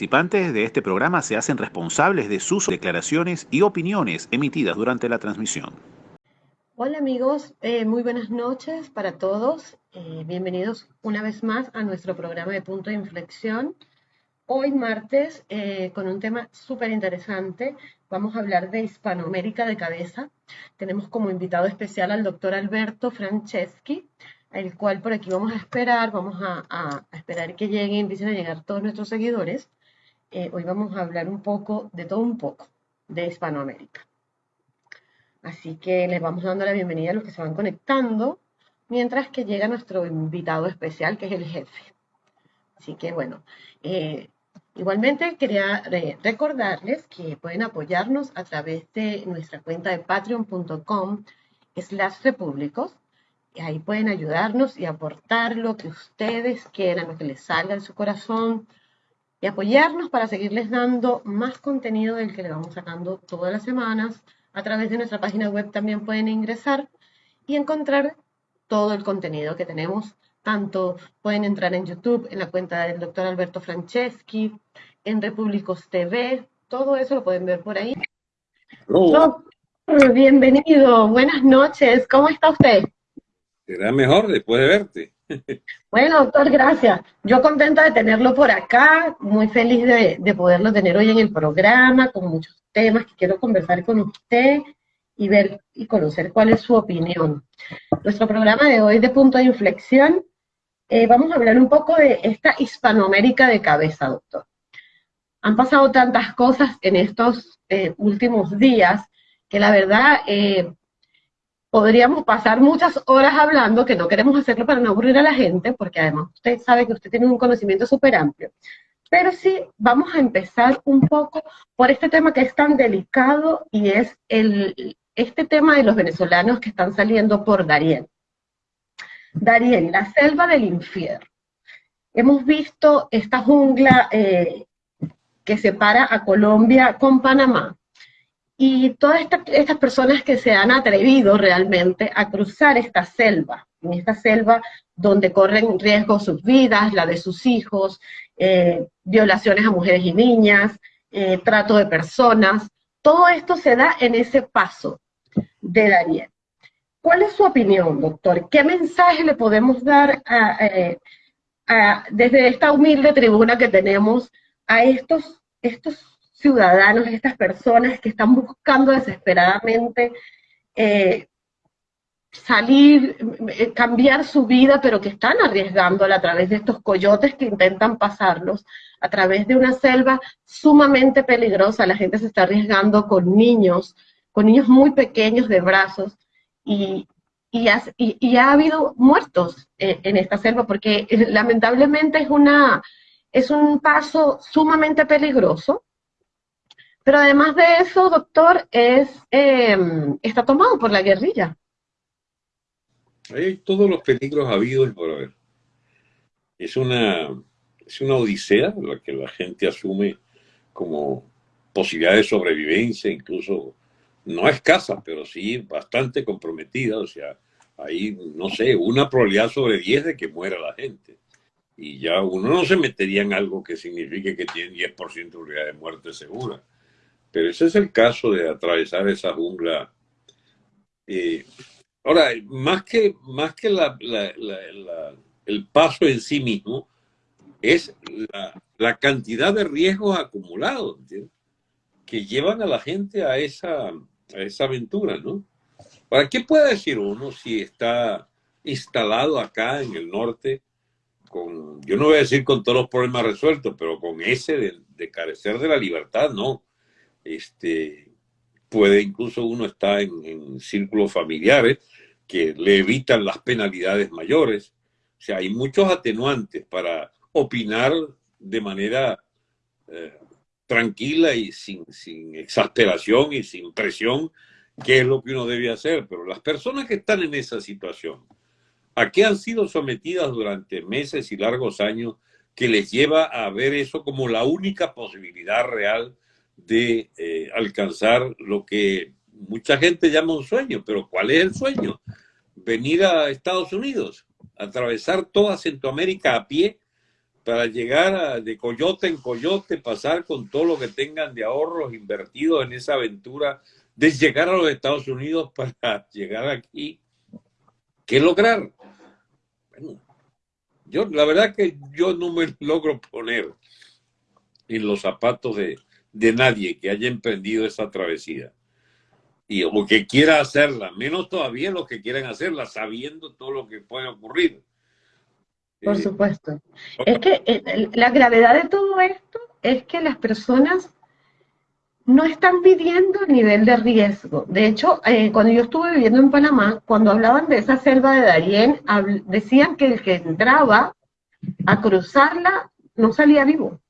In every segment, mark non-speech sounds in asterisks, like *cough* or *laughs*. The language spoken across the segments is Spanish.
Participantes de este programa se hacen responsables de sus declaraciones y opiniones emitidas durante la transmisión. Hola amigos, eh, muy buenas noches para todos. Eh, bienvenidos una vez más a nuestro programa de punto de inflexión. Hoy martes, eh, con un tema súper interesante, vamos a hablar de Hispanoamérica de cabeza. Tenemos como invitado especial al doctor Alberto Franceschi, el cual por aquí vamos a esperar, vamos a, esperar que lleguen, empiecen a llegar todos nuestros seguidores. Hoy vamos a hablar un poco, de todo un poco, de Hispanoamérica. Así que les vamos dando la bienvenida a los que se van conectando, mientras que llega nuestro invitado especial, que es el jefe. Así que bueno, eh, igualmente quería recordarles que pueden apoyarnos a través de nuestra cuenta de patreon.com slash repúblicos. Ahí pueden ayudarnos y aportar lo que ustedes quieran, lo que les salga de su corazón, y apoyarnos para seguirles dando más contenido del que le vamos sacando todas las semanas a través de nuestra página web también pueden ingresar y encontrar todo el contenido que tenemos. Tanto pueden entrar en YouTube, en la cuenta del doctor Alberto Franceschi, en Repúblicos TV, todo eso lo pueden ver por ahí. bienvenido, buenas noches, ¿cómo está usted? Será mejor después de verte. Bueno, doctor, gracias. Yo contenta de tenerlo por acá, muy feliz de, de poderlo tener hoy en el programa, con muchos temas que quiero conversar con usted y ver y conocer cuál es su opinión. Nuestro programa de hoy de punto de inflexión, eh, vamos a hablar un poco de esta Hispanoamérica de cabeza, doctor. Han pasado tantas cosas en estos eh, últimos días que la verdad eh, podríamos pasar muchas horas hablando, que no queremos hacerlo para no aburrir a la gente, porque además usted sabe que usted tiene un conocimiento súper amplio. Pero sí, vamos a empezar un poco por este tema que es tan delicado y es este tema de los venezolanos que están saliendo por Darién. Darién, la selva del infierno. Hemos visto esta jungla eh, que separa a Colombia con Panamá. Y todas estas personas que se han atrevido realmente a cruzar esta selva, en esta selva donde corren riesgo sus vidas, la de sus hijos, eh, violaciones a mujeres y niñas, eh, trato de personas, todo esto se da en ese paso de Daniel. ¿Cuál es su opinión, doctor? ¿Qué mensaje le podemos dar eh, desde esta humilde tribuna que tenemos a estos, estos ciudadanos, estas personas que están buscando desesperadamente salir, eh, cambiar su vida, pero que están arriesgándola a través de estos coyotes que intentan pasarlos, a través de una selva sumamente peligrosa. La gente se está arriesgando con niños, con niños muy pequeños de brazos, y, ha, habido muertos eh, en esta selva, porque eh, lamentablemente es, una, es un paso sumamente peligroso. Pero además de eso, doctor, es, está tomado por la guerrilla. Hay todos los peligros habidos y por haber. Es una, es una odisea la que la gente asume como posibilidad de sobrevivencia, incluso no escasa, pero sí bastante comprometida. O sea, hay, no sé, una probabilidad sobre 10 de que muera la gente. Y ya uno no se metería en algo que signifique que tiene 10% de probabilidad de muerte segura. Pero ese es el caso de atravesar esa jungla. Eh, Ahora, más que, más que el paso en sí mismo, es la, cantidad de riesgos acumulados, que llevan a la gente a esa, esa aventura, ¿no? ¿Para qué puede decir uno si está instalado acá en el norte con, yo no voy a decir con todos los problemas resueltos, pero con ese de, de carecer de la libertad, no. Este, puede incluso uno estar en, círculos familiares que le evitan las penalidades mayores. O sea, hay muchos atenuantes para opinar de manera eh, tranquila y sin, sin exasperación y sin presión qué es lo que uno debe hacer. Pero las personas que están en esa situación, ¿a qué han sido sometidas durante meses y largos años que les lleva a ver eso como la única posibilidad real de eh, alcanzar lo que mucha gente llama un sueño, pero ¿cuál es el sueño? Venir a Estados Unidos, atravesar toda Centroamérica a pie, para llegar de coyote en coyote, pasar con todo lo que tengan de ahorros invertidos en esa aventura de llegar a los Estados Unidos *laughs* para llegar aquí. ¿Qué lograr? Bueno, yo la verdad que yo no me *laughs* logro poner en los zapatos de, de nadie que haya emprendido esa travesía y o que quiera hacerla, menos todavía los que quieren hacerla, sabiendo todo lo que puede ocurrir. Por eh, supuesto. Es que eh, la gravedad de todo esto es que las personas no están pidiendo nivel de riesgo. De hecho, eh, cuando yo estuve viviendo en Panamá, cuando hablaban de esa selva de Darién, decían que el que entraba a cruzarla no salía vivo.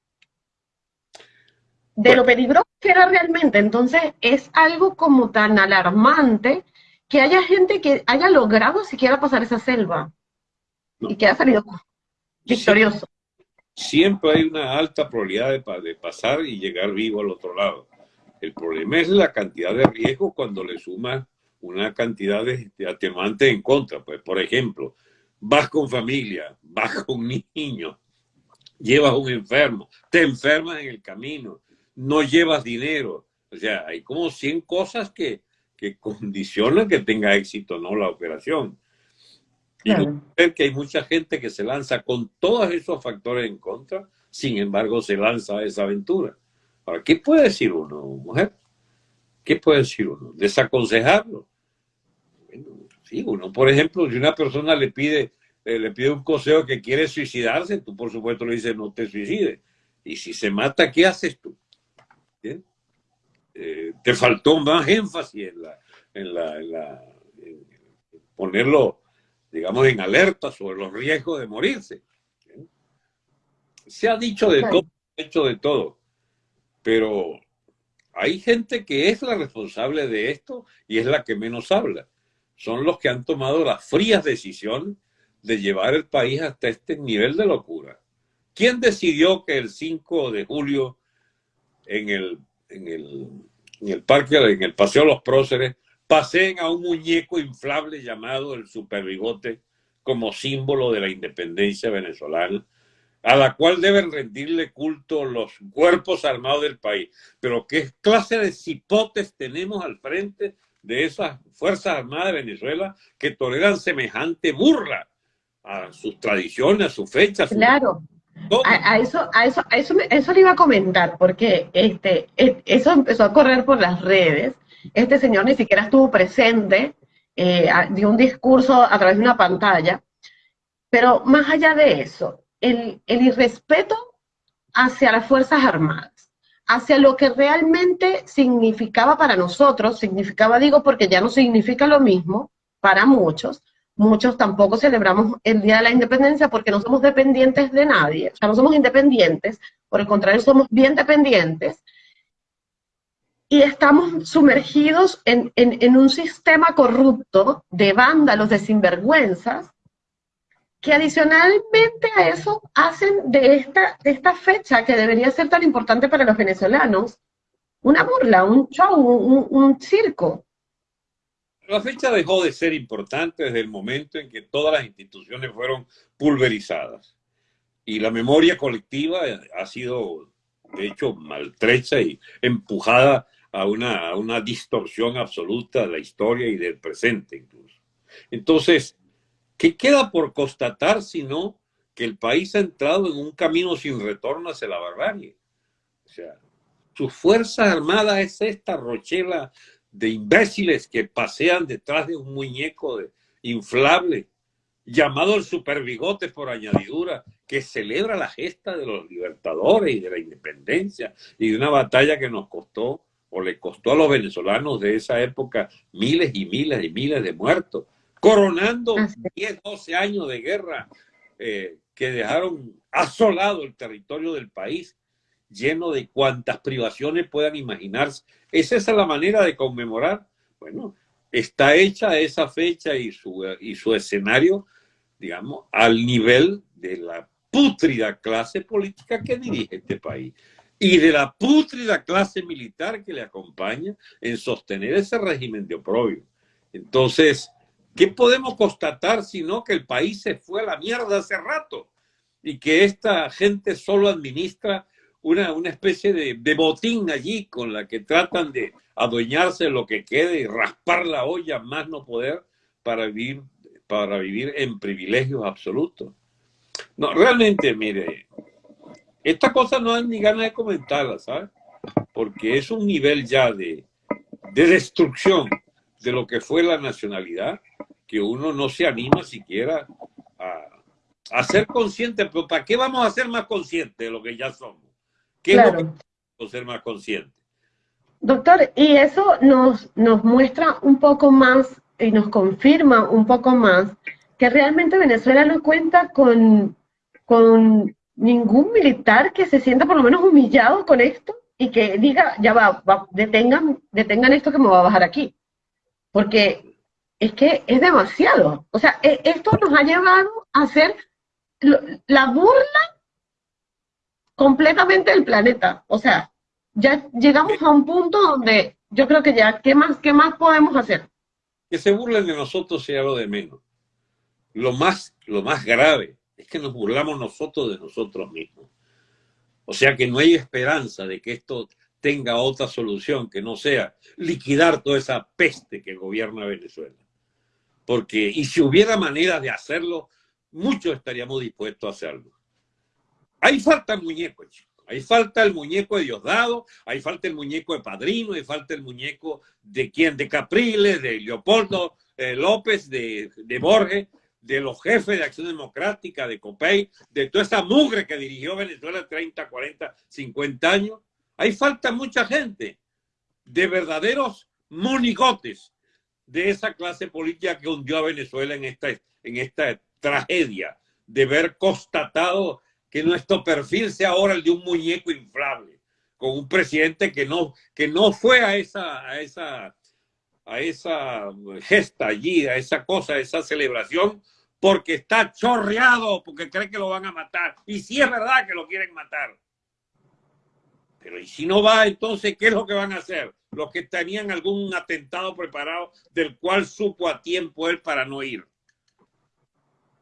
De lo peligroso que era realmente. Entonces, es algo como tan alarmante que haya gente que haya logrado siquiera pasar esa selva y que ha salido victorioso. Siempre hay una alta probabilidad de, pasar y llegar vivo al otro lado. El problema es la cantidad de riesgo cuando le sumas una cantidad de, atenuantes en contra. Pues, por ejemplo, vas con familia, vas con *laughs* niños, llevas un enfermo, te enfermas en el camino, no llevas dinero. O sea, hay como 100 cosas que, que *laughs* condicionan que tenga éxito no la operación. Y ver que hay mucha gente que se lanza con todos esos factores en contra, sin embargo se lanza a esa aventura. Ahora, ¿qué puede decir uno, mujer? ¿Qué puede decir uno? Desaconsejarlo. sí, uno, por ejemplo, si una persona le pide, eh, le pide un consejo que quiere suicidarse, tú por supuesto le dices no te suicides. Y si se mata, ¿qué haces tú? Eh, te faltó más énfasis en la, en la, en ponerlo digamos, en alerta sobre los riesgos de morirse. Se ha dicho de todo, hecho de todo, pero hay gente que es la responsable de esto y es la que menos habla. Son los que han tomado las frías decisiones de llevar el país hasta este nivel de locura. ¿Quién decidió que el 5 de julio en el, en el, en el parque, en el Paseo de los Próceres, paseen a un muñeco inflable llamado el superbigote como símbolo de la independencia venezolana, a la cual deben rendirle culto los cuerpos armados del país. Pero ¿qué clase de cipotes tenemos al frente de esas Fuerzas Armadas de Venezuela que toleran semejante burla a sus tradiciones, a sus fechas? Claro. A, eso, a eso, a eso, eso le iba a comentar, porque este, eso empezó a correr por las redes. Este señor ni siquiera estuvo presente, eh, dio un discurso a través de una pantalla, pero más allá de eso, el, el irrespeto hacia las Fuerzas Armadas, hacia lo que realmente significaba para nosotros, significaba, digo, porque ya no significa lo mismo para muchos, muchos tampoco celebramos el Día de la Independencia porque no somos dependientes de nadie, o sea, no somos independientes, por el contrario, somos bien dependientes, y estamos sumergidos en, un sistema corrupto de vándalos, de sinvergüenzas, que adicionalmente a eso hacen de esta, de esta fecha que debería ser tan importante para los venezolanos una burla, un show, un circo. La fecha dejó de ser importante desde el momento en que todas las instituciones fueron pulverizadas y la memoria colectiva ha sido, de hecho, maltrecha y empujada a una, una distorsión absoluta de la historia y del presente incluso. Entonces, ¿qué queda por constatar sino que el país ha entrado en un camino sin retorno hacia la barbarie? O sea, sus fuerzas armadas es esta rochela de imbéciles que pasean detrás de un muñeco de, inflable llamado el superbigote por añadidura, que celebra la gesta de los libertadores y de la independencia y de una batalla que nos costó o le costó a los venezolanos de esa época miles y miles y miles de muertos, coronando 10, 12 años de guerra eh, que dejaron asolado el territorio del país, lleno de cuantas privaciones puedan imaginarse. ¿Es esa la manera de conmemorar? Bueno, está hecha esa fecha y su, y su escenario, digamos, al nivel de la pútrida clase política que dirige este país y de la pútrida clase militar que le acompaña en sostener ese régimen de oprobio. Entonces, ¿qué podemos constatar sino que el país se fue a la mierda hace rato? y que esta gente solo administra una, una especie de, botín allí con la que tratan de adueñarse lo que quede y raspar la olla más no poder para vivir, para vivir en privilegios absolutos. No, realmente, mire, esta cosa no hay ni ganas de comentarla, ¿sabes? Porque es un nivel ya de, de destrucción de lo que fue la nacionalidad que uno no se anima siquiera a, a ser consciente. Pero ¿para qué vamos a ser más conscientes de lo que ya somos? ¿Qué es lo que ser más conscientes? Doctor, y eso nos, nos muestra un poco más y nos confirma un poco más que realmente Venezuela no cuenta con, con ningún militar que se sienta por lo menos humillado con esto y que diga, ya va, detengan, detengan esto que me va a bajar aquí. Porque es que es demasiado. O sea, e, esto nos ha llevado a hacer la burla completamente del planeta. O sea, ya llegamos a un punto donde yo creo que ya, ¿qué más, qué más podemos hacer? Que se burlen de nosotros sea lo de menos. Lo más, lo más grave es que nos burlamos nosotros de nosotros mismos. O sea que no hay esperanza de que esto tenga otra solución que no sea liquidar toda esa peste que gobierna Venezuela. Porque, y si hubiera manera de hacerlo, muchos estaríamos dispuestos a hacerlo. Ahí falta el muñeco, chico. Ahí falta el muñeco de Diosdado, ahí falta el muñeco de Padrino, ahí falta el muñeco de quién, de Capriles, de Leopoldo eh, López, de, de Borges, de los jefes de Acción Democrática, de COPEI, de toda esa mugre que dirigió Venezuela 30, 40, 50 años. Ahí falta mucha gente de verdaderos monigotes de esa clase política que hundió a Venezuela en esta, en esta tragedia de ver constatado que nuestro perfil sea ahora el de un muñeco inflable, con un presidente que no, que no fue a esa, a esa a esa gesta allí, a esa cosa, a esa celebración, porque está chorreado, porque cree que lo van a matar. Y si es verdad que lo quieren matar. Pero ¿y si no va, entonces qué es lo que van a hacer? Los que tenían algún atentado preparado del cual supo a tiempo él para no ir.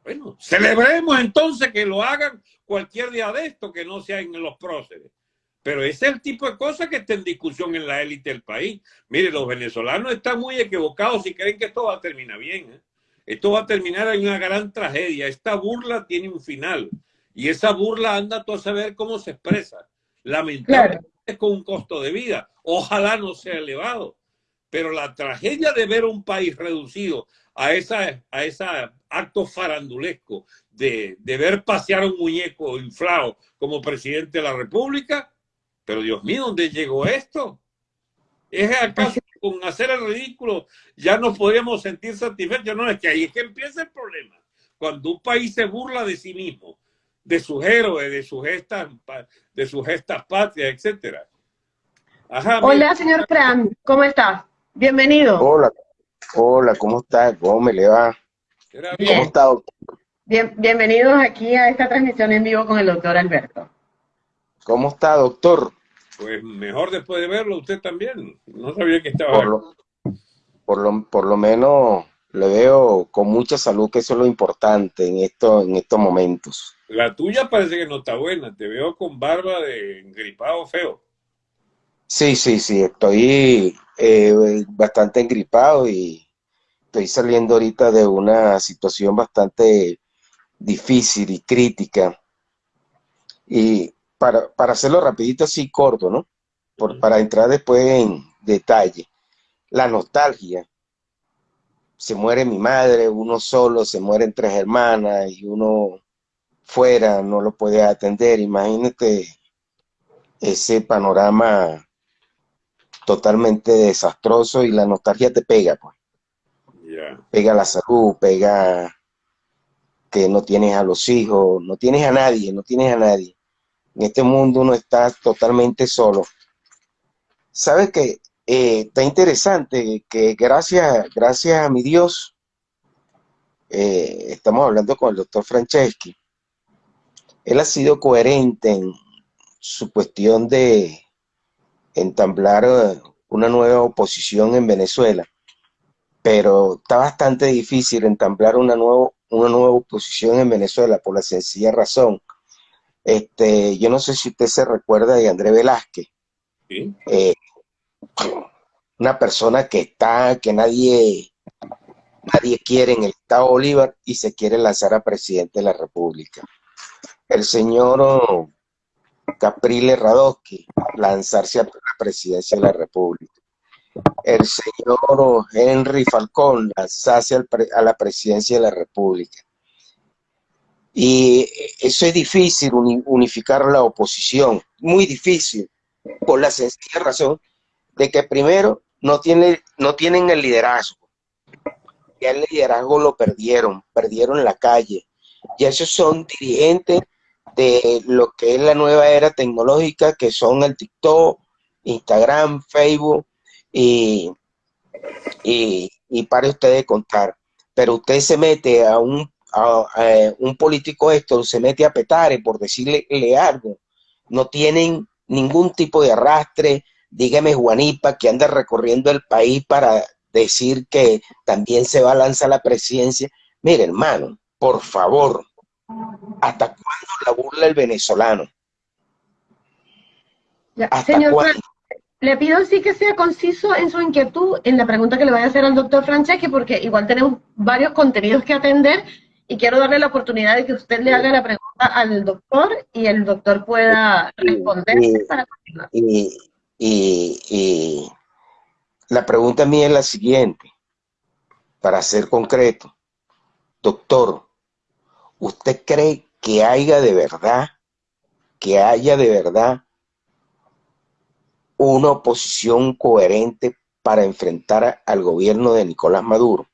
Bueno, celebremos entonces que lo hagan cualquier día de esto, que no sea en los próceres. Pero ese es el tipo de cosas que está en discusión en la élite del país. Mire, los venezolanos están muy equivocados si creen que esto va a terminar bien. ¿eh? Esto va a terminar en una gran tragedia. Esta burla tiene un final. Y esa burla anda tú a saber cómo se expresa. Lamentablemente es con un costo de vida. Ojalá no sea elevado. Pero la tragedia de ver un país reducido a esa, a esa acto farandulesco de, de ver pasear un muñeco inflado como presidente de la República, pero Dios mío, ¿dónde llegó esto? ¿Es acaso con hacer el ridículo ya nos podríamos sentir satisfechos? No, es que ahí es que empieza el problema. Cuando un país se burla de sí mismo, de sus héroes, de sus gestas, de sus gestas patrias, etcétera. Hola, señor Fran, ¿cómo está? Bienvenido. Hola, hola, ¿cómo está? ¿Cómo me le va? ¿Cómo está, Bien, bienvenidos aquí a esta transmisión en vivo con el doctor Alberto. ¿Cómo está, doctor? Pues mejor después de verlo, usted también. No sabía que estaba. Por lo, por lo, menos le veo con mucha salud, que eso es lo importante en, esto, en estos momentos. La tuya parece que no está buena. Te veo con barba de engripado feo. Sí, sí, sí. Estoy eh, bastante engripado y estoy saliendo ahorita de una situación bastante difícil y crítica. Y para, para hacerlo rapidito así corto, ¿no? Por, para entrar después en detalle. La nostalgia. Se muere mi madre, uno solo, se mueren tres hermanas y uno fuera no lo puede atender. Imagínate ese panorama totalmente desastroso y la nostalgia te pega, pues. Pega la salud, pega que no tienes a los hijos, no tienes a nadie, no tienes a nadie. En este mundo uno está totalmente solo. ¿Sabe que eh, está interesante que gracias, gracias a mi Dios, eh, estamos hablando con el doctor Franceschi, él ha sido coherente en su cuestión de entamblar eh, una nueva oposición en Venezuela, pero está bastante difícil entamblar una, nuevo, una nueva oposición en Venezuela por la sencilla razón Este, yo no sé si usted se recuerda de André Velázquez. Eh, una persona que está, que nadie, nadie quiere en el Estado Bolívar y se quiere lanzar a presidente de la República. El señor Capriles Radowski lanzarse a la presidencia de la República. El señor Henry Falcón lanzarse a la presidencia de la República. Y eso es difícil, unificar la oposición, muy difícil, por la sencilla razón de que primero no, tiene, no tienen el liderazgo. Ya el liderazgo lo perdieron, perdieron la calle. Y esos son dirigentes de lo que es la nueva era tecnológica, que son el TikTok, Instagram, Facebook, y, y, y para ustedes contar. Pero usted se mete a un, un político esto, se mete a petare por decirle algo. No tienen ningún tipo de arrastre, dígame Juanipa, que anda recorriendo el país para decir que también se va a lanzar la presidencia. Mire, hermano, por favor, ¿hasta cuándo la burla el venezolano? señor, le pido sí que sea conciso en su inquietud en la pregunta que le voy a hacer al doctor Franceschi, porque igual tenemos varios contenidos que atender y quiero darle la oportunidad de que usted le haga la pregunta al doctor y el doctor pueda responder para continuar. Y, la pregunta mía es la siguiente, para ser concreto. Doctor, ¿usted cree que haya de verdad, que haya de verdad una oposición coherente para enfrentar al gobierno de Nicolás Maduro?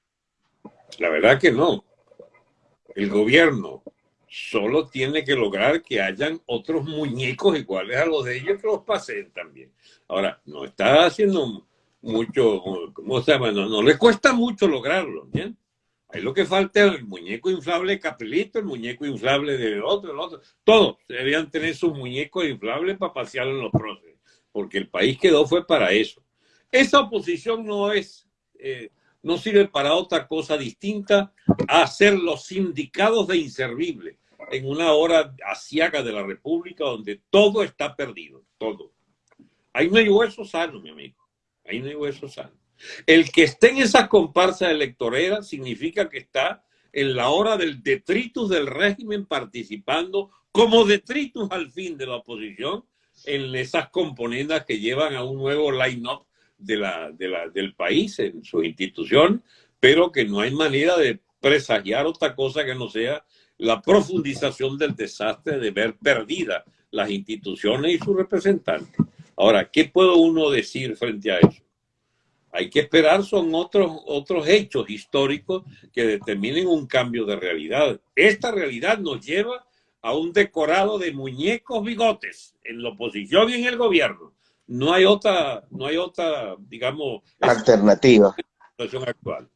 La verdad que no. El gobierno solo tiene que lograr que hayan otros muñecos iguales a los de ellos que los pasen también. Ahora, no está haciendo mucho, ¿cómo se llama? No, le cuesta mucho lograrlo, ¿bien? Ahí lo que falta es el muñeco inflable de Capelito, el muñeco inflable del otro, el otro. Todos deberían tener sus muñecos inflables para pasear en los próceres, porque el país quedó fue para eso. Esa oposición no es, eh, no sirve para otra cosa distinta a ser los sindicados de inservibles en una hora asiaga de la República donde todo está perdido, todo. Ahí no hay hueso sano, mi amigo. Ahí no hay hueso sano. El que esté en esa comparsa electorera significa que está en la hora del detritus del régimen participando como detritus al fin de la oposición en esas componendas que llevan a un nuevo line-up de la, de la, del país en su institución, pero que no hay manera de presagiar otra cosa que no sea la profundización del desastre de ver perdidas las instituciones y sus representantes. Ahora, ¿qué puedo uno decir frente a eso? Hay que esperar, son otros, otros hechos históricos que determinen un cambio de realidad. Esta realidad nos lleva a un decorado de muñecos bigotes en la oposición y en el gobierno. No hay otra, no hay otra, digamos, alternativa. Situación actual.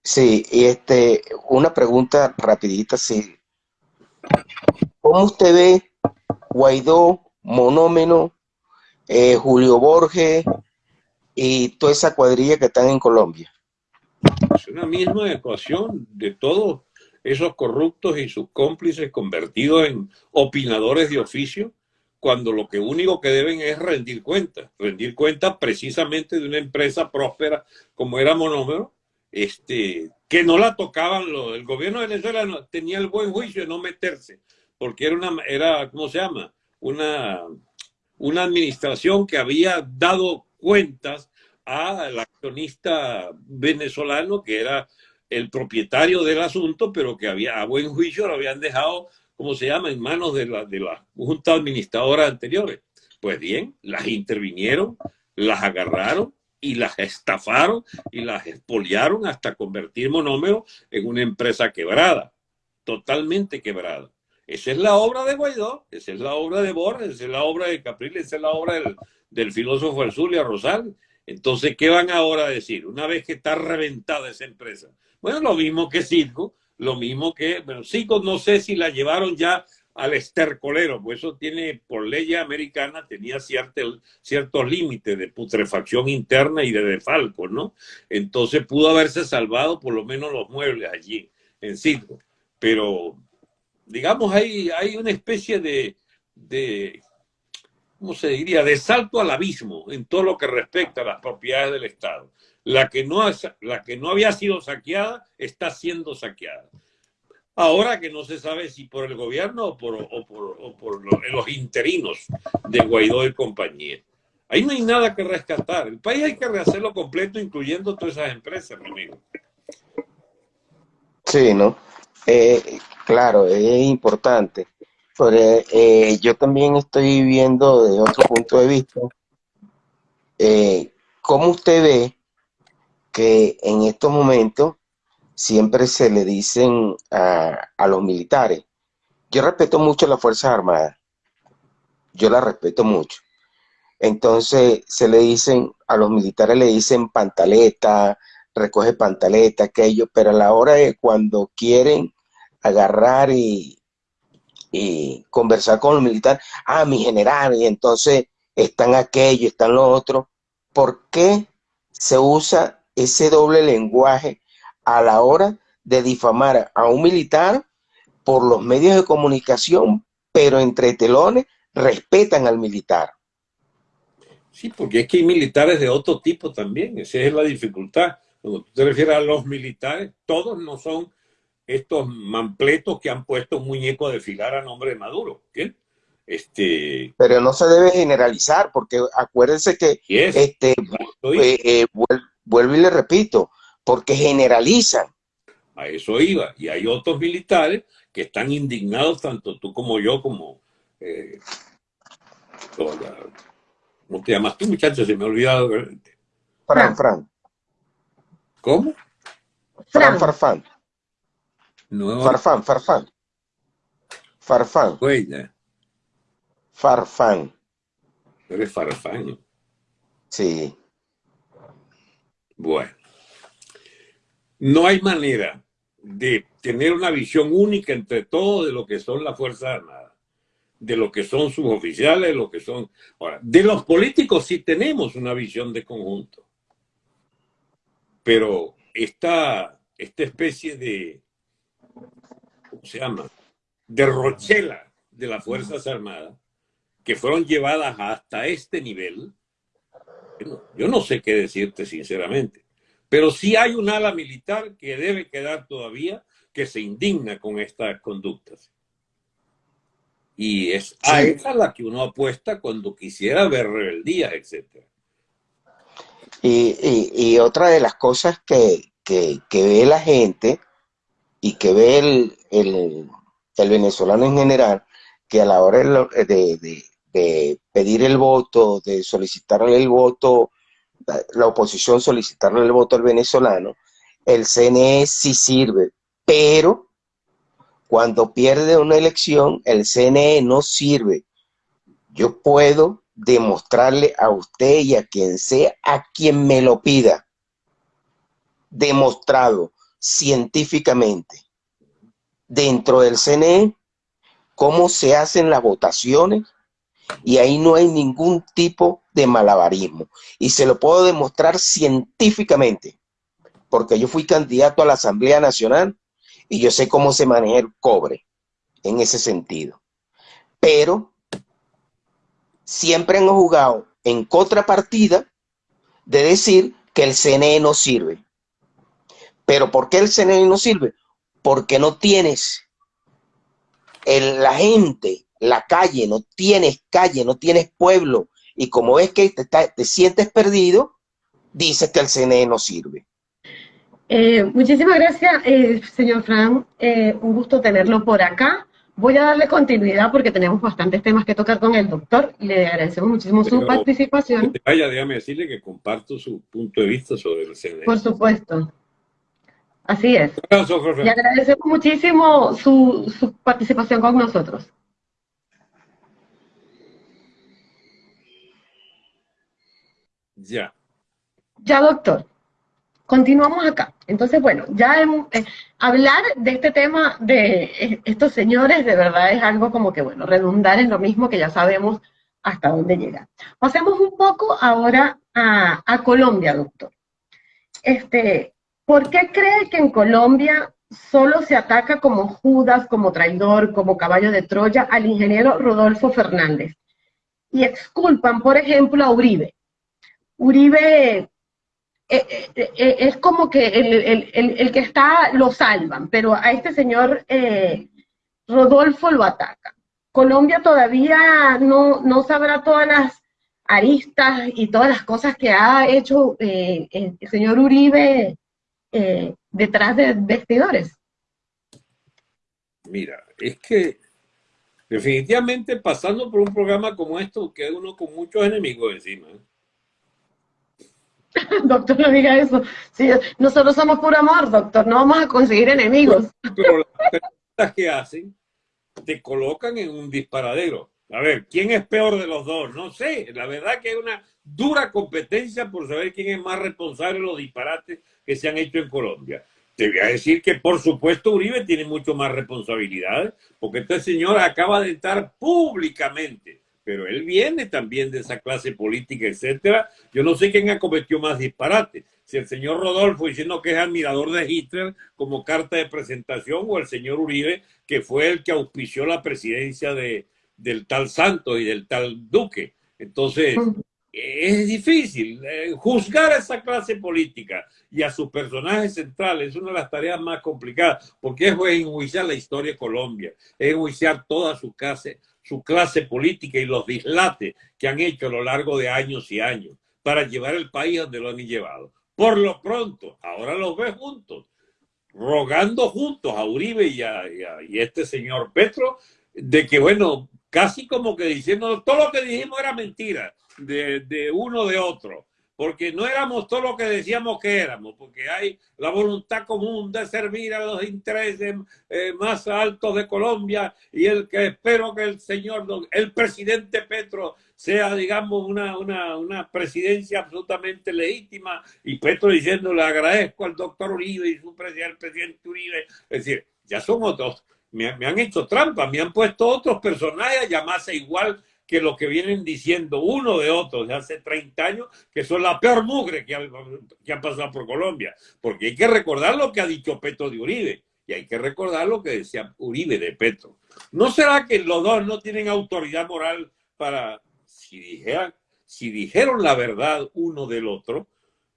Sí, y este, una pregunta rapidita, sí. ¿Cómo usted ve Guaidó, Monómeno, eh, Julio Borges y toda esa cuadrilla que están en Colombia? Es una misma ecuación de todos esos corruptos y sus cómplices convertidos en opinadores de oficio, cuando lo que único que deben es rendir cuentas, rendir cuentas precisamente de una empresa próspera como era Monómero, este, que no la tocaban, el gobierno Venezuela tenía el buen juicio de no meterse, porque era una, era, ¿cómo se llama? Una, una administración que había dado cuentas al accionista venezolano, que era el propietario del asunto, pero que había a buen juicio lo habían dejado, ¿cómo se llama?, en manos de la, de la junta administradora anteriores. Pues bien, las intervinieron, las agarraron y las estafaron y las expoliaron hasta convertir Monómero en una empresa quebrada, totalmente quebrada. Esa es la obra de Guaidó, esa es la obra de Borges, esa es la obra de Capriles, esa es la obra del, del filósofo Erzulia Rosal. Entonces, ¿qué van ahora a decir? Una vez que está reventada esa empresa. Bueno, lo mismo que Circo, lo mismo que, pero Circo no sé si la llevaron ya al estercolero, pues eso tiene, por ley americana, tenía cierto, ciertos límites de putrefacción interna y de defalco, ¿no? Entonces pudo haberse salvado por lo menos los muebles allí, en Circo. Pero digamos, hay, hay una especie de, ¿cómo se diría?, de salto al abismo en todo lo que respecta a las propiedades del Estado. La que no, la que no había sido saqueada está siendo saqueada. Ahora que no se sabe si por el gobierno o por, o por, o por los interinos de Guaidó y compañía. Ahí no hay nada que rescatar. El país hay que rehacerlo completo, incluyendo todas esas empresas, mi amigo. Sí, ¿no? Eh, claro, es importante. Pero, eh, yo también estoy viendo de otro punto de vista eh, cómo usted ve que en estos momentos siempre se le dicen a, a los militares, yo respeto mucho las Fuerzas Armadas, yo las respeto mucho, entonces se le dicen, a los militares le dicen pantaleta, recoge pantaleta, aquello, pero a la hora de cuando quieren agarrar y, conversar con los militares, ah, mi general, y entonces están aquello, están lo otro. ¿Por qué se usa ese doble lenguaje a la hora de difamar a un militar por los medios de comunicación, pero entre telones respetan al militar? Sí, porque es que hay militares de otro tipo también, esa es la dificultad. Cuando tú te refieres a los militares, todos no son estos mampletos que han puesto un muñeco a desfilar a nombre de Maduro. Este... Pero no se debe generalizar, porque acuérdense que, este, eh, eh, vuelvo y le repito, porque generalizan. A eso iba. Y hay otros militares que están indignados, tanto tú como yo, como eh, ¿Cómo te llamas tú, muchacho? Se me ha olvidado. Fran, Fran. ¿Cómo? Fran, Farfán. No. Farfán, Farfán. Farfán. Farfán. Eres Farfán. Sí. Bueno. No hay manera de tener una visión única entre todo de lo que son las Fuerzas Armadas de lo que son sus oficiales, lo que son... Ahora, de los políticos sí tenemos una visión de conjunto. Pero esta, esta especie de, ¿cómo se llama? De rochela de las Fuerzas Armadas, que fueron llevadas hasta este nivel, yo no sé qué decirte sinceramente, pero sí hay un ala militar que debe quedar todavía que se indigna con estas conductas. Y es a esa la que uno apuesta cuando quisiera ver rebeldía, etc. Y, otra de las cosas que, ve la gente y que ve el, venezolano en general, que a la hora de, pedir el voto, de solicitarle el voto, la oposición solicitarle el voto al venezolano, el CNE sí sirve, pero cuando pierde una elección, el CNE no sirve. Yo puedo demostrarle a usted y a quien sea, a quien me lo pida, demostrado científicamente dentro del CNE cómo se hacen las votaciones y ahí no hay ningún tipo de malabarismo. Y se lo puedo demostrar científicamente, porque yo fui candidato a la Asamblea Nacional y yo sé cómo se maneja el cobre en ese sentido. Pero siempre hemos jugado en contrapartida de decir que el CNE no sirve. ¿Pero por qué el CNE no sirve? Porque no tienes la gente, la calle, no tienes calle, no tienes pueblo. Y como ves que te, te sientes perdido, dices que el CNE no sirve. Eh, muchísimas gracias, eh, señor Fran. Eh, un gusto tenerlo por acá. Voy a darle continuidad porque tenemos bastantes temas que tocar con el doctor. Le agradecemos muchísimo su participación. Vaya, déjame decirle que comparto su punto de vista sobre el CNE. Por supuesto. Así es. Le agradecemos muchísimo su, su participación con nosotros. Ya. Ya, doctor. Continuamos acá. Entonces, bueno, ya eh, hablar de este tema de estos señores de verdad es algo como que, bueno, redundar en lo mismo que ya sabemos hasta dónde llega. Pasemos un poco ahora a, Colombia, doctor. Este, ¿Por qué cree que en Colombia solo se ataca como Judas, como traidor, como caballo de Troya al ingeniero Rodolfo Fernández. Y exculpan, por ejemplo, a Uribe. Uribe eh, eh, eh, es como que el, que está lo salvan, pero a este señor Rodolfo lo ataca. Colombia todavía no, no sabrá todas las aristas y todas las cosas que ha hecho el señor Uribe detrás de vestidores. Mira, es que definitivamente pasando por un programa como esto, queda uno con muchos enemigos encima. *laughs* doctor, no diga eso. Sí, nosotros somos puro amor, doctor, no vamos a conseguir enemigos. Pero las preguntas que hacen te colocan en un disparadero. A ver, ¿quién es peor de los dos? No sé. La verdad que hay una dura competencia por saber quién es más responsable de los disparates que se han hecho en Colombia. Te voy a decir que, por supuesto, Uribe tiene mucho más responsabilidades, porque este señor acaba de estar públicamente pero él viene también de esa clase política, etcétera. Yo no sé quién ha cometido más disparate, si el señor Rodolfo diciendo que es admirador de Hitler como carta de presentación o el señor Uribe, que fue el que auspició la presidencia de, del tal Santos y del tal Duque. Entonces, *laughs* es difícil. Eh, juzgar a esa clase política y a sus personajes centrales es una de las tareas más complicadas, porque es enjuiciar la historia de Colombia, es enjuiciar toda su clase, su clase política y los dislates que han hecho a lo largo de años y años para llevar el país donde lo han llevado. Por lo pronto, ahora los ve juntos, rogando juntos a Uribe y a, y este señor Petro, de que, bueno, casi como que diciendo, todo lo que dijimos era mentira de, uno de otro. Porque no éramos todo lo que decíamos que éramos, porque hay la voluntad común de servir a los intereses eh, más altos de Colombia y el que espero que el señor, el presidente Petro sea, digamos, una, una, una presidencia absolutamente legítima y Petro diciendo le agradezco al doctor Uribe y su presidente, el presidente Uribe, es decir, ya son otros, me, me han hecho trampa, me han puesto otros personajes llamarse igual que lo que vienen diciendo uno de otros de hace 30 años, que son la peor mugre que han, que pasado por Colombia. Porque hay que recordar lo que ha dicho Petro de Uribe y hay que recordar lo que decía Uribe de Petro. ¿No será que los dos no tienen autoridad moral para, si, dijeran, si dijeron la verdad uno del otro,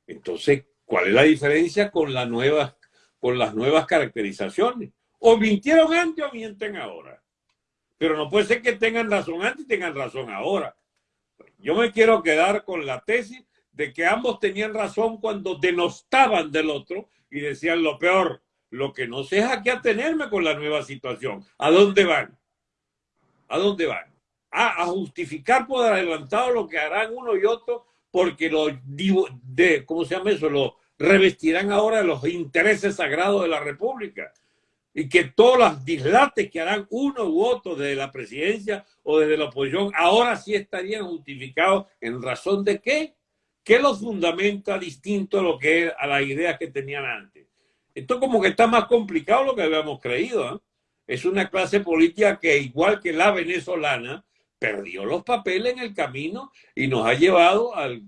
entonces, ¿cuál es la diferencia con, la nueva, con las nuevas caracterizaciones? O mintieron antes o mienten ahora. Pero no puede ser que tengan razón antes y tengan razón ahora. Yo me quiero quedar con la tesis de que ambos tenían razón cuando denostaban del otro y decían lo peor, lo que no sé es a qué atenerme con la nueva situación. ¿A dónde van? ¿A dónde van? A, a justificar por adelantado lo que harán uno y otro porque lo de, ¿cómo se llama eso? Lo revestirán ahora de los intereses sagrados de la República y que todos los dislates que harán uno u otro desde la presidencia o desde la oposición ahora sí estarían justificados en razón de qué? ¿Qué los fundamenta distinto a lo que a las ideas que tenían antes? Esto como que está más complicado lo que habíamos creído. ¿eh? Es una clase política que igual que la venezolana perdió los papeles en el camino y nos ha llevado al,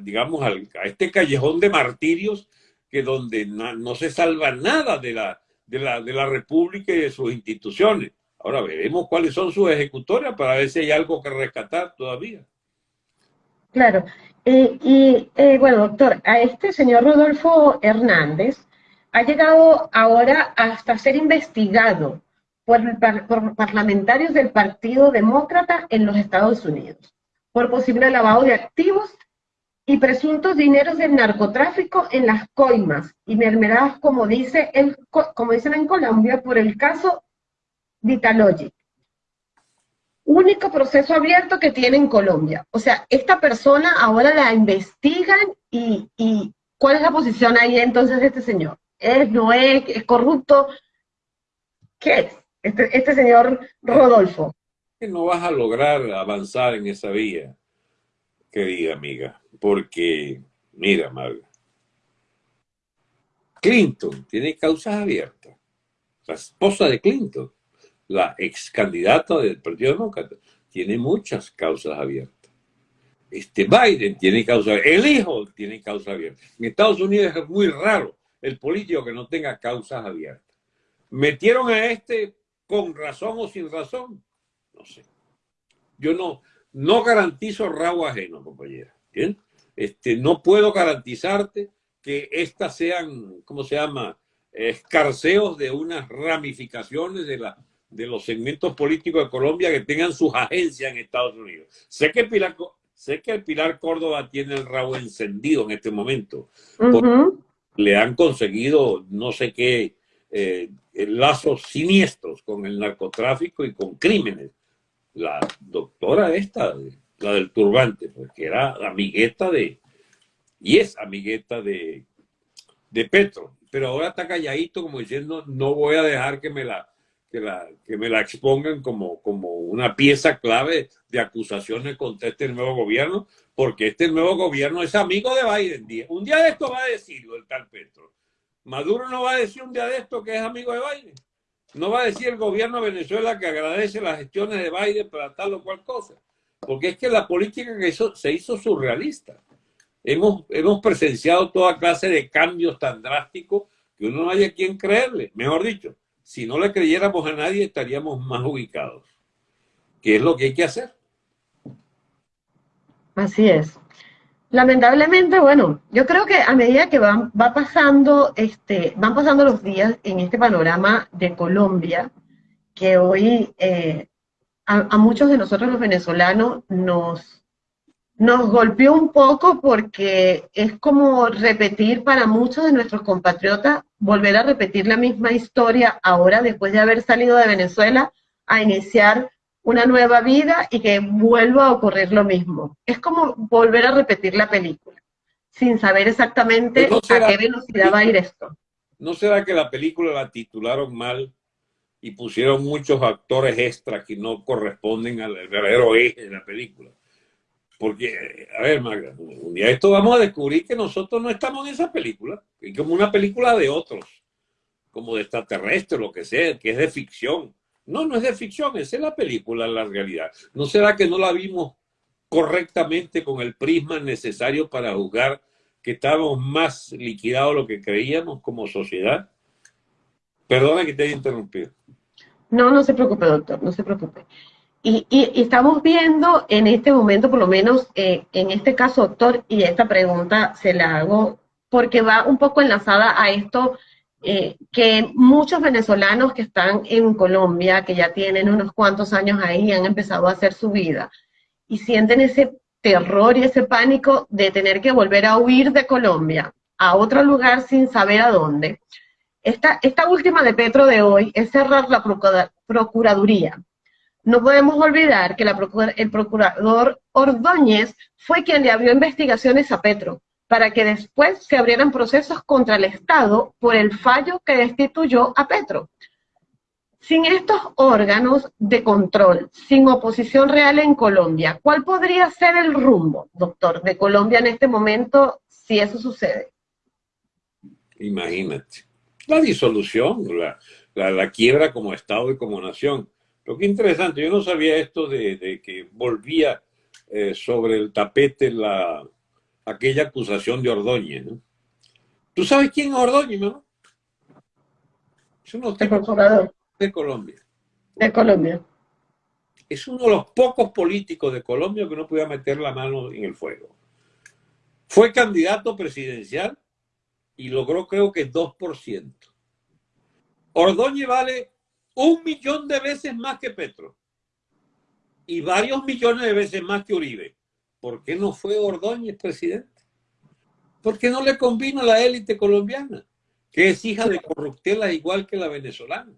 digamos a este callejón de martirios que donde no se salva nada de la de la, de la República y de sus instituciones. Ahora veremos cuáles son sus ejecutores para ver si hay algo que rescatar todavía. Claro. Eh, y eh, bueno, doctor, a este señor Rodolfo Hernández ha llegado ahora hasta ser investigado por, por parlamentarios del Partido Demócrata en los Estados Unidos por posible lavado de activos y presuntos dineros del narcotráfico en las coimas y mermeladas, como, dice el, como dicen en Colombia, por el caso Vitalogic. Único proceso abierto que tiene en Colombia. O sea, esta persona ahora la investigan y, y ¿cuál es la posición ahí entonces de este señor? ¿Es, no es, es corrupto? ¿Qué es este, este señor Rodolfo? No vas a lograr avanzar en esa vía, querida amiga porque, mira, Marga, Clinton tiene causas abiertas. La esposa de Clinton, la ex candidata del Partido Demócrata, tiene muchas causas abiertas. Este Biden tiene causas abiertas. El hijo tiene causas abiertas. En Estados Unidos es muy raro el político que no tenga causas abiertas. metieron a este con razón o sin razón. No sé. Yo no, no garantizo rabo ajeno, compañera. ¿bien? Este, no puedo garantizarte que estas sean, ¿cómo se llama? Escarceos de unas ramificaciones de, la, de los segmentos políticos de Colombia que tengan sus agencias en Estados Unidos. Sé que Pilar, sé que el Pilar Córdoba tiene el rabo encendido en este momento. Le han conseguido no sé qué eh, lazos siniestros con el narcotráfico y con crímenes. La doctora esta, la del turbante, porque era amigueta de, y es amigueta de, de Petro, pero ahora está calladito como diciendo, no voy a dejar que me la, que la, que me la expongan como, como una pieza clave de acusaciones contra este nuevo gobierno, porque este nuevo gobierno es amigo de Biden. Un día de esto va a decirlo el tal Petro. Maduro no va a decir un día de esto que es amigo de Biden. No va a decir el gobierno de Venezuela que agradece las gestiones de Biden para tal o cual cosa. Porque es que la política que se hizo surrealista. Hemos, hemos presenciado toda clase de cambios tan drásticos que uno no haya quien creerle. Mejor dicho, si no le creyéramos a nadie estaríamos más ubicados. ¿Qué es lo que hay que hacer? Así es. Lamentablemente, bueno, yo creo que a medida que van, va pasando, este, van pasando los días en este panorama de Colombia, que hoy eh, a, muchos de nosotros los venezolanos nos, nos golpeó un poco porque es como repetir para muchos de nuestros compatriotas, volver a repetir la misma historia ahora después de haber salido de Venezuela a iniciar una nueva vida y que vuelva a ocurrir lo mismo. Es como volver a repetir la película, sin saber exactamente a qué velocidad va a ir esto. ¿No será que la película la titularon mal y pusieron muchos actores extras que no corresponden al verdadero eje de la película? Porque, a ver, Magda, un día esto vamos a descubrir que nosotros no estamos en esa película, es como una película de otros, como de extraterrestre, lo que sea, que es de ficción no, no es de ficción, esa es la película, la realidad. ¿No será que no la vimos correctamente con el prisma necesario para juzgar que estábamos más liquidados de lo que creíamos como sociedad? Perdona que te haya interrumpido. No, no se preocupe, doctor, no se preocupe. Y, estamos viendo en este momento, por lo menos eh, en este caso, doctor, y esta pregunta se la hago porque va un poco enlazada a esto eh, que muchos venezolanos que están en Colombia, que ya tienen unos cuantos años ahí, han empezado a hacer su vida y sienten ese terror y ese pánico de tener que volver a huir de Colombia a otro lugar sin saber a dónde. Esta, última de Petro de hoy es cerrar la Procuraduría. No podemos olvidar que el procurador Ordóñez fue quien le abrió investigaciones a Petro para que después se abrieran procesos contra el Estado por el fallo que destituyó a Petro. Sin estos órganos de control, sin oposición real en Colombia, ¿cuál podría ser el rumbo, doctor, de Colombia en este momento si eso sucede? Imagínate. La disolución, la, quiebra como Estado y como nación. Lo que interesante, yo no sabía esto de, que volvía eh, sobre el tapete la, aquella acusación de Ordóñez. ¿no? ¿Tú sabes quién es Ordóñez, no? Es uno de, de Colombia. De Colombia. Es uno de los pocos políticos de Colombia que no podía meter la mano en el fuego. Fue candidato presidencial y logró creo que 2%. Ordóñez vale un millón de veces más que Petro y varios millones de veces más que Uribe. ¿por qué no fue Ordóñez presidente? ¿Por qué no le convino la élite colombiana, que es hija de corruptelas igual que la venezolana?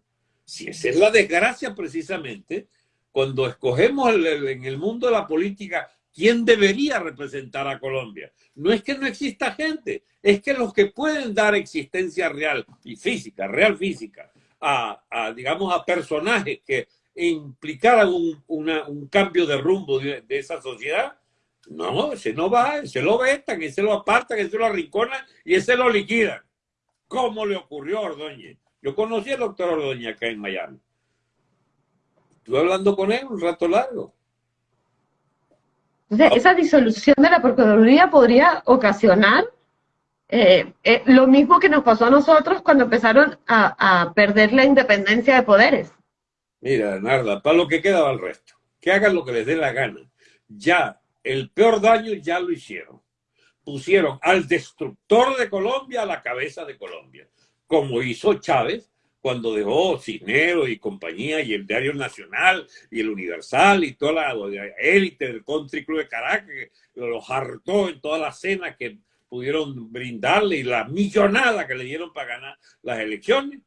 Si esa es la desgracia precisamente, cuando escogemos en el mundo de la política quién debería representar a Colombia. No es que no exista gente, es que los que pueden dar existencia real y física, real física, a, digamos, a personajes que implicaran un, cambio de rumbo de, esa sociedad, no, ese no va, ese lo vetan, ese lo apartan, ese lo arrinconan y ese lo liquidan. ¿Cómo le ocurrió a Ordóñez? Yo conocí al doctor Ordóñez acá en Miami. Estuve hablando con él un rato largo. Esa disolución de la Procuraduría podría ocasionar eh, eh, lo mismo que nos pasó a nosotros cuando empezaron a, perder la independencia de poderes. Mira, Narda, para lo que queda el resto, que hagan lo que les dé la gana. Ya, el peor daño ya lo hicieron. Pusieron al destructor de Colombia a la cabeza de Colombia, como hizo Chávez cuando dejó Cisneros y compañía y el Diario Nacional y el Universal y toda la élite del Country Club de Caracas, los hartó en todas las cenas que pudieron brindarle y la millonada que le dieron para ganar las elecciones.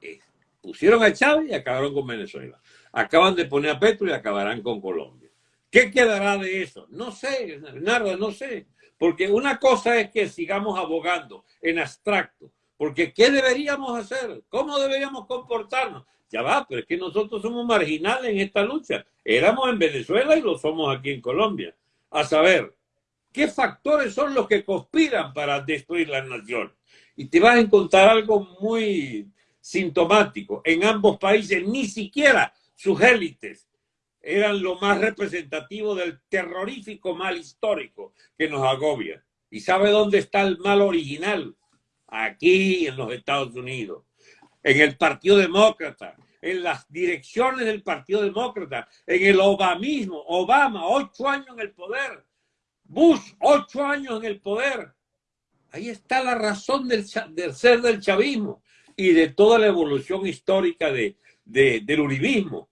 Eh, pusieron a Chávez y acabaron con Venezuela. Acaban de poner a Petro y acabarán con Colombia. ¿Qué quedará de eso? No sé, nada, no sé. Porque una cosa es que sigamos abogando en abstracto. Porque ¿qué deberíamos hacer? ¿Cómo deberíamos comportarnos? Ya va, pero es que nosotros somos marginales en esta lucha. Éramos en Venezuela y lo somos aquí en Colombia. A saber, ¿Qué factores son los que conspiran para destruir la nación? Y te vas a encontrar algo muy sintomático. En ambos países ni siquiera sus élites eran lo más representativo del terrorífico mal histórico que nos agobia. ¿Y sabe dónde está el mal original? Aquí en los Estados Unidos, en el Partido Demócrata, en las direcciones del Partido Demócrata, en el Obamismo, Obama, ocho años en el poder, Bush, ocho años en el poder. Ahí está la razón del, ser del chavismo y de toda la evolución histórica de, del uribismo,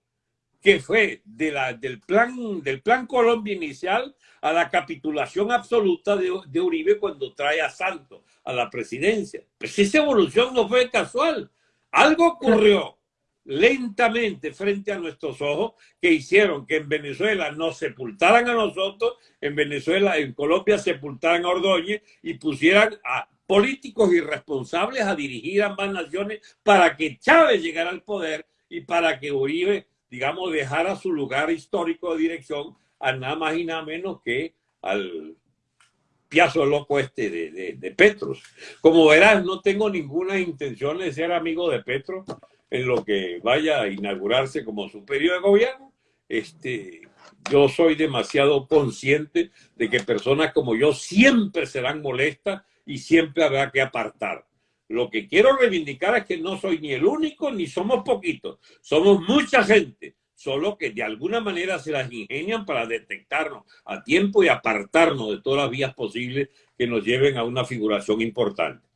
que fue del, plan, del plan Colombia inicial a la capitulación absoluta de, de Uribe cuando trae a Santos a la presidencia. Pues esa evolución no fue casual. Algo ocurrió lentamente frente a nuestros ojos que hicieron que en Venezuela nos sepultaran a nosotros, en Venezuela, en Colombia sepultaran a Ordóñez y pusieran a políticos irresponsables a dirigir ambas naciones para que Chávez llegara al poder y para que Uribe, digamos, dejara su lugar histórico de dirección a nada más y nada menos que al piazo loco este de, de, de Petros. Como verás, no tengo ninguna intención de ser amigo de Petro en lo que vaya a inaugurarse como su periodo de gobierno. Este, yo soy demasiado consciente de que personas como yo siempre serán molestas y siempre habrá que apartar. Lo que quiero reivindicar es que no soy ni el único ni somos poquitos, somos mucha gente, solo que de alguna manera se las ingenian para detectarnos a tiempo y apartarnos de todas las vías posibles que nos lleven a una figuración importante.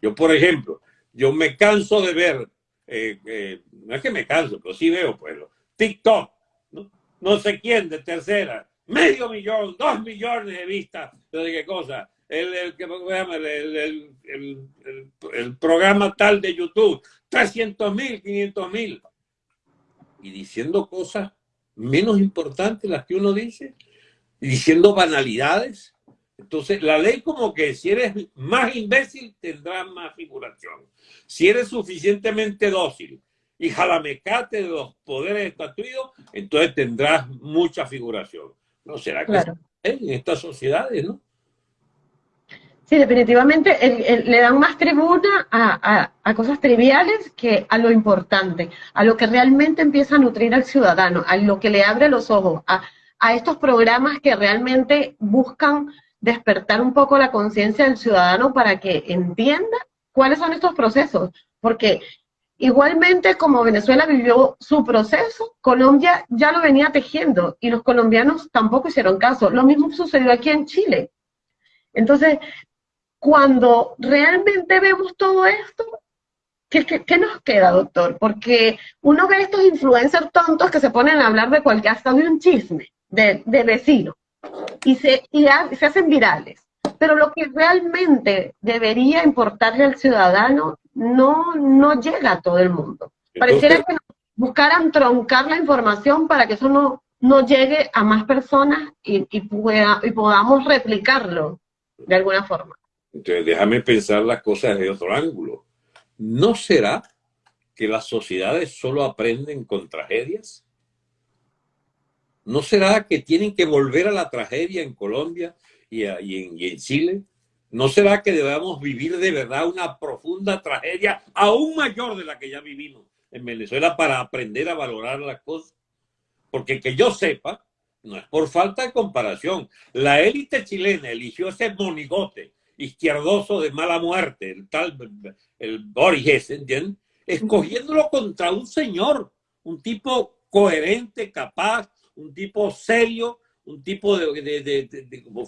Yo, por ejemplo, yo me canso de ver eh, eh, no es que me canso, pero sí veo, pues, TikTok, ¿no? sé quién de tercera, medio millón, dos millones de vistas, no sé qué cosa, el, el programa tal de YouTube, 300 mil, 500 mil, y diciendo cosas menos importantes las que uno dice, y diciendo banalidades, entonces, la ley como que si eres más imbécil, tendrás más figuración. Si eres suficientemente dócil y jalamecate de los poderes estatuidos, entonces tendrás mucha figuración. ¿No será que en estas sociedades, no? Sí, definitivamente le dan más tribuna a, a, cosas triviales que a lo importante, a lo que realmente empieza a nutrir al ciudadano, a lo que le abre los ojos, a, a estos programas que realmente buscan despertar un poco la conciencia del ciudadano para que entienda cuáles son estos procesos, porque igualmente como Venezuela vivió su proceso, Colombia ya lo venía tejiendo y los colombianos tampoco hicieron caso. Lo mismo sucedió aquí en Chile. Entonces, cuando realmente vemos todo esto, ¿qué, qué, nos queda, doctor? Porque uno ve estos influencers tontos que se ponen a hablar de cualquier, hasta de un chisme de, de vecino y, se, y se hacen virales. Pero lo que realmente debería importarle al ciudadano no, no llega a todo el mundo. Pareciera que buscaran troncar la información para que eso no, no llegue a más personas y, y, pueda, y podamos replicarlo de alguna forma. Entonces, déjame pensar las cosas de otro ángulo. ¿No será que las sociedades solo aprenden con tragedias? ¿No será que tienen que volver a la tragedia en Colombia y, en, Chile? ¿No será que debamos vivir de verdad una profunda tragedia aún mayor de la que ya vivimos en Venezuela para aprender a valorar las cosas? Porque que yo sepa, no es por falta de comparación, la élite chilena eligió ese monigote izquierdoso de mala muerte, el tal, el Boris ¿entienden? Escogiéndolo contra un señor, un tipo coherente, capaz, un tipo serio, un tipo de,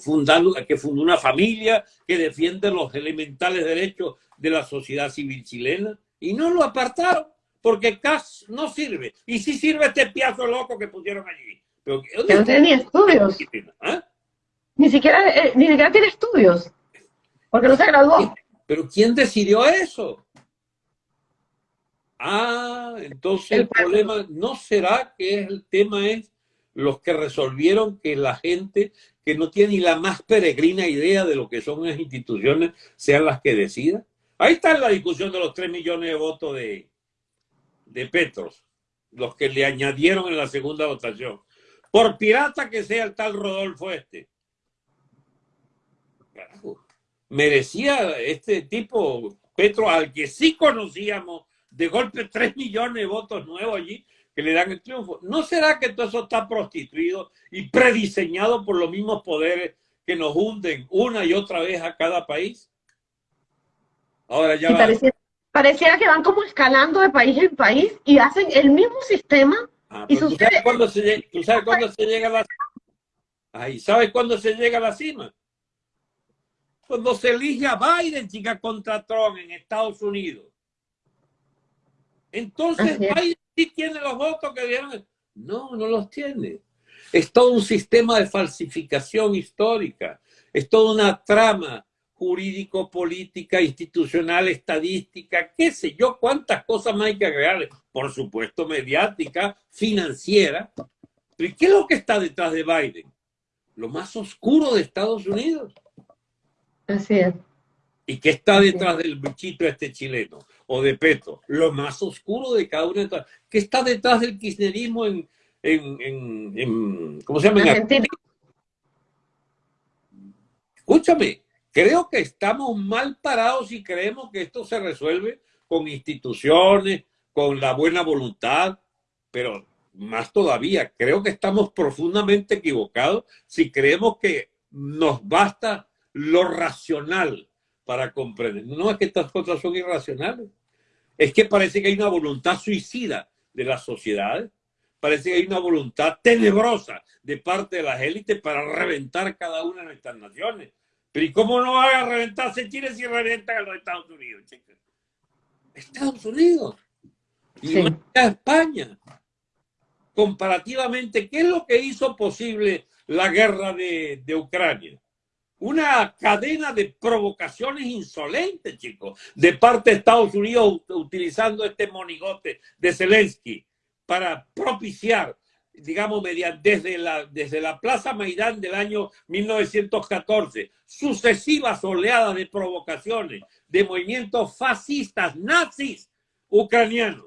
fundando, que fundó una familia, que defiende los elementales derechos de la sociedad civil chilena, y no lo apartaron, porque CAS no sirve. Y sí sirve este piazo loco que pusieron allí. Pero, no tiene ni estudios. ¿Ah? Ni, siquiera, eh, ni siquiera tiene estudios, porque no se graduó. Pero ¿quién decidió eso? Ah, entonces el, problema no será que el tema es los que resolvieron que la gente que no tiene ni la más peregrina idea de lo que son las instituciones sean las que decidan. Ahí está la discusión de los 3 millones de votos de, de Petros, los que le añadieron en la segunda votación. Por pirata que sea el tal Rodolfo este. Merecía este tipo, Petro, al que sí conocíamos, de golpe 3 millones de votos nuevos allí, que le dan el triunfo. ¿No será que todo eso está prostituido y prediseñado por los mismos poderes que nos hunden una y otra vez a cada país? Ahora ya pareciera, que van como escalando de país en país y hacen el mismo sistema. Ah, y ¿tú, sabes cuándo se, ¿Tú sabes cuándo se llega a la cima? ¿sabes cuándo se llega a la cima? Cuando se elige a Biden, chica, contra Trump en Estados Unidos. Entonces Biden sí tiene los votos que dieron. No, no los tiene. Es todo un sistema de falsificación histórica. Es toda una trama jurídico, política, institucional, estadística, qué sé yo, cuántas cosas más hay que agregarle. Por supuesto, mediática, financiera. Pero qué es lo que está detrás de Biden? Lo más oscuro de Estados Unidos. Así es. ¿Y qué está detrás del bichito este chileno? O de Petro. Lo más oscuro de cada uno de ¿Qué está detrás del kirchnerismo en, en, ¿cómo se llama? Escúchame, creo que estamos mal parados y creemos que esto se resuelve con instituciones, con la buena voluntad, pero más todavía, creo que estamos profundamente equivocados si creemos que nos basta lo racional para comprender. No es que estas cosas son irracionales. Es que parece que hay una voluntad suicida de las sociedades. Parece que hay una voluntad tenebrosa de parte de las élites para reventar cada una de nuestras naciones. Pero ¿y cómo no va a reventarse Chile si revientan a los Estados Unidos, Estados Unidos. Y España. Comparativamente, ¿qué es lo que hizo posible la guerra de, de Ucrania? Una cadena de provocaciones insolentes, chicos, de parte de Estados Unidos utilizando este monigote de Zelensky para propiciar, digamos, mediante, desde, la, desde la Plaza Maidán del año 1914, sucesivas oleadas de provocaciones de movimientos fascistas, nazis, ucranianos,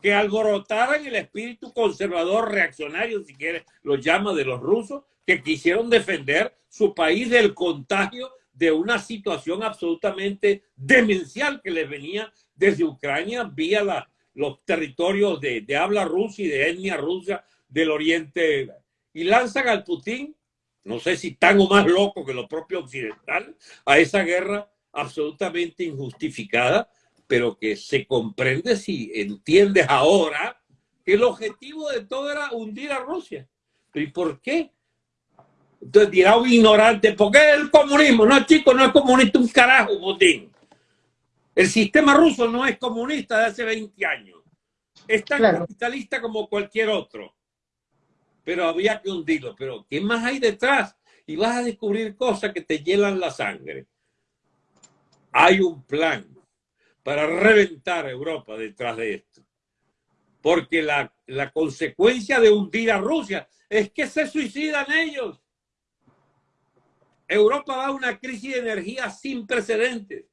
que alborotaran el espíritu conservador reaccionario, si quieres, lo llama de los rusos, que quisieron defender su país del contagio de una situación absolutamente demencial que les venía desde Ucrania vía los territorios de, de, habla rusa y de etnia rusa del oriente. Y lanzan al Putin, no sé si tan o más loco que los propios occidentales, a esa guerra absolutamente injustificada, pero que se comprende si entiendes ahora que el objetivo de todo era hundir a Rusia. ¿Y por qué? Entonces dirá un ignorante, ¿por qué el comunismo? No, chico, no es comunista un carajo, Putin. El sistema ruso no es comunista de hace 20 años. Es tan capitalista como cualquier otro. Pero había que hundirlo. Pero ¿qué más hay detrás? Y vas a descubrir cosas que te hielan la sangre. Hay un plan para reventar a Europa detrás de esto. Porque la, la consecuencia de hundir a Rusia es que se suicidan ellos. Europa va a una crisis de energía sin precedentes.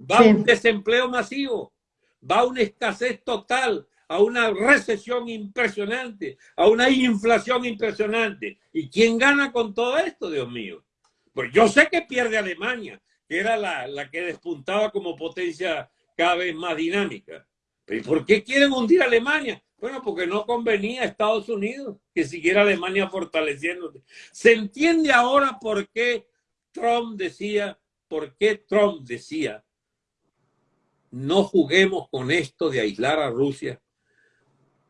Va a un desempleo masivo. Va a una escasez total, a una recesión impresionante, a una inflación impresionante. ¿Y quién gana con todo esto, Dios mío? Pues yo sé que pierde Alemania, que era la, la que despuntaba como potencia cada vez más dinámica. ¿Pero por qué quieren hundir a Alemania? Bueno, porque no convenía a Estados Unidos que siguiera Alemania fortaleciéndose. Se entiende ahora por qué Trump decía, por qué Trump decía, no juguemos con esto de aislar a Rusia?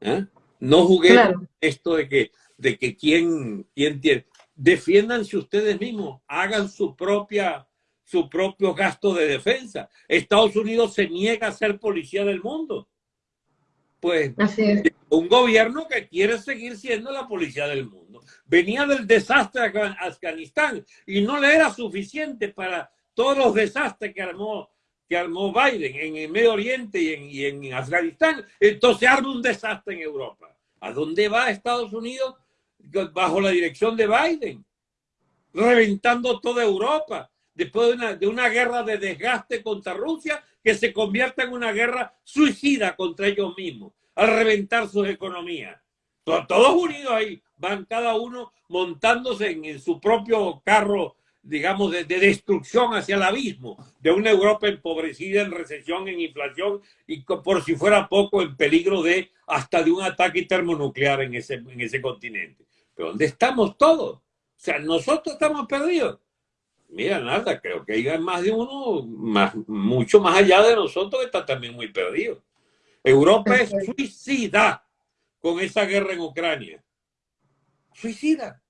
¿Eh? No juguemos con esto de que, de que quién, quién tiene. Defiéndanse ustedes mismos, hagan su propia su propio gasto de defensa. Estados Unidos se niega a ser policía del mundo. Pues un gobierno que quiere seguir siendo la policía del mundo. Venía del desastre de Afganistán y no le era suficiente para todos los desastres que armó, que armó Biden en el Medio Oriente y en, y en Afganistán. Entonces arma un desastre en Europa. ¿A dónde va Estados Unidos? Bajo la dirección de Biden, reventando toda Europa después de una, de una guerra de desgaste contra Rusia que se convierta en una guerra suicida contra ellos mismos, al reventar sus economías. Todos unidos ahí, van cada uno montándose en, su propio carro, digamos, de, de, destrucción hacia el abismo, de una Europa empobrecida, en recesión, en inflación y por si fuera poco en peligro de hasta de un ataque termonuclear en ese, en ese continente. Pero ¿dónde estamos todos? O sea, nosotros estamos perdidos. Mira, nada, creo que hay más de uno, más, mucho más allá de nosotros, que está también muy perdido. Europa es suicida con esa guerra en Ucrania. Suicida.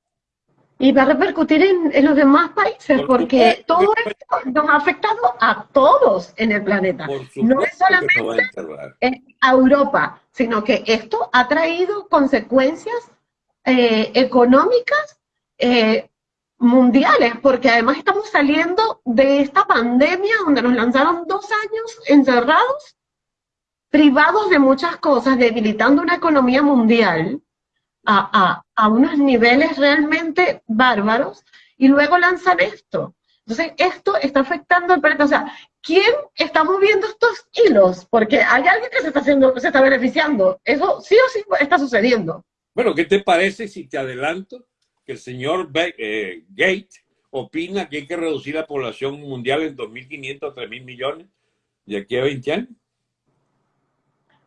Y va a repercutir en, los demás países, porque todo esto nos ha afectado a todos en el planeta. No es solamente a, Europa, sino que esto ha traído consecuencias eh, económicas eh, mundiales, porque además estamos saliendo de esta pandemia donde nos lanzaron dos años encerrados, privados de muchas cosas, debilitando una economía mundial a, unos niveles realmente bárbaros, y luego lanzan esto. Entonces, esto está afectando al planeta. O sea, ¿quién está moviendo estos hilos? Porque hay alguien que se está haciendo, se está beneficiando. Eso sí o sí está sucediendo. Bueno, ¿qué te parece si te adelanto que el señor eh, Gates opina que hay que reducir la población mundial en 2.500 a 3.000 millones de aquí a 20 años.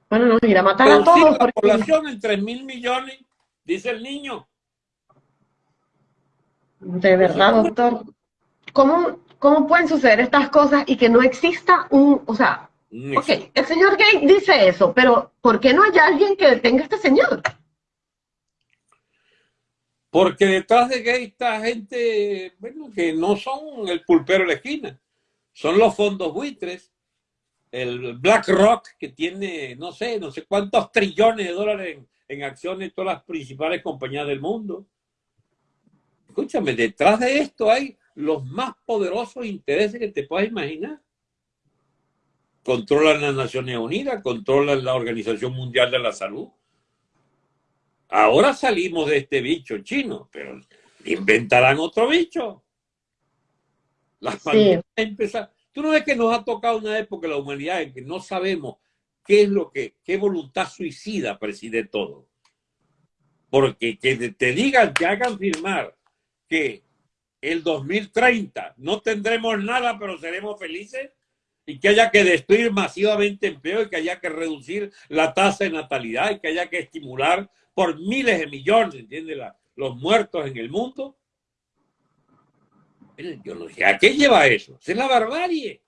Bueno, no, mira, matar a todos. La población en 3.000 millones, dice el niño. De verdad, doctor. ¿Cómo, ¿Cómo pueden suceder estas cosas y que no exista un, o sea, ok, el señor Gates dice eso, pero ¿por qué no hay alguien que detenga a este señor? Porque detrás de gay está gente bueno, que no son el pulpero de la esquina, son los fondos buitres, el BlackRock que tiene, no sé, no sé cuántos trillones de dólares en, acciones todas las principales compañías del mundo. Escúchame, detrás de esto hay los más poderosos intereses que te puedas imaginar. Controlan las Naciones Unidas, controlan la Organización Mundial de la Salud, Ahora salimos de este bicho chino, pero inventarán otro bicho. Las sí. Tú no ves que nos ha tocado una época en la humanidad en que no sabemos qué es lo que, qué voluntad suicida preside todo. Porque que te digan, que hagan firmar que el 2030 no tendremos nada, pero seremos felices, y que haya que destruir masivamente empleo y que haya que reducir la tasa de natalidad y que haya que estimular por miles de millones, ¿entiendes? los muertos en el mundo. Yo no sé, ¿a qué lleva eso? Es la barbarie.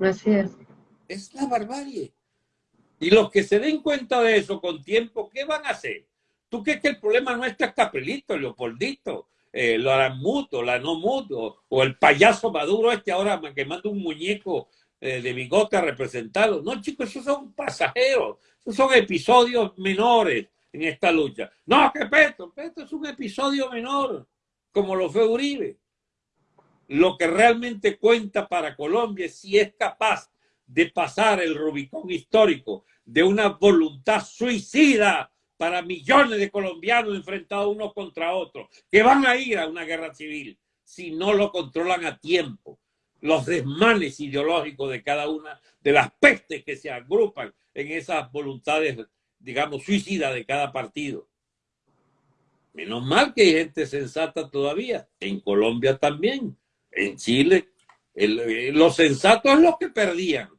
Así es. Es la barbarie. Y los que se den cuenta de eso con tiempo, ¿qué van a hacer? ¿Tú crees que el problema no está Capelito, Leopoldito, eh, la muto, la no muto, o el payaso Maduro este ahora que manda un muñeco eh, de bigote a representarlo? No, chicos, esos son pasajeros, esos son episodios menores en esta lucha. No, que Petro, Petro es un episodio menor, como lo fue Uribe. Lo que realmente cuenta para Colombia es si es capaz de pasar el Rubicón histórico de una voluntad suicida para millones de colombianos enfrentados unos contra otros, que van a ir a una guerra civil si no lo controlan a tiempo. Los desmanes ideológicos de cada una de las pestes que se agrupan en esas voluntades digamos, suicida de cada partido. Menos mal que hay gente sensata todavía. En Colombia también. En Chile. Eh, los sensatos es los que perdían.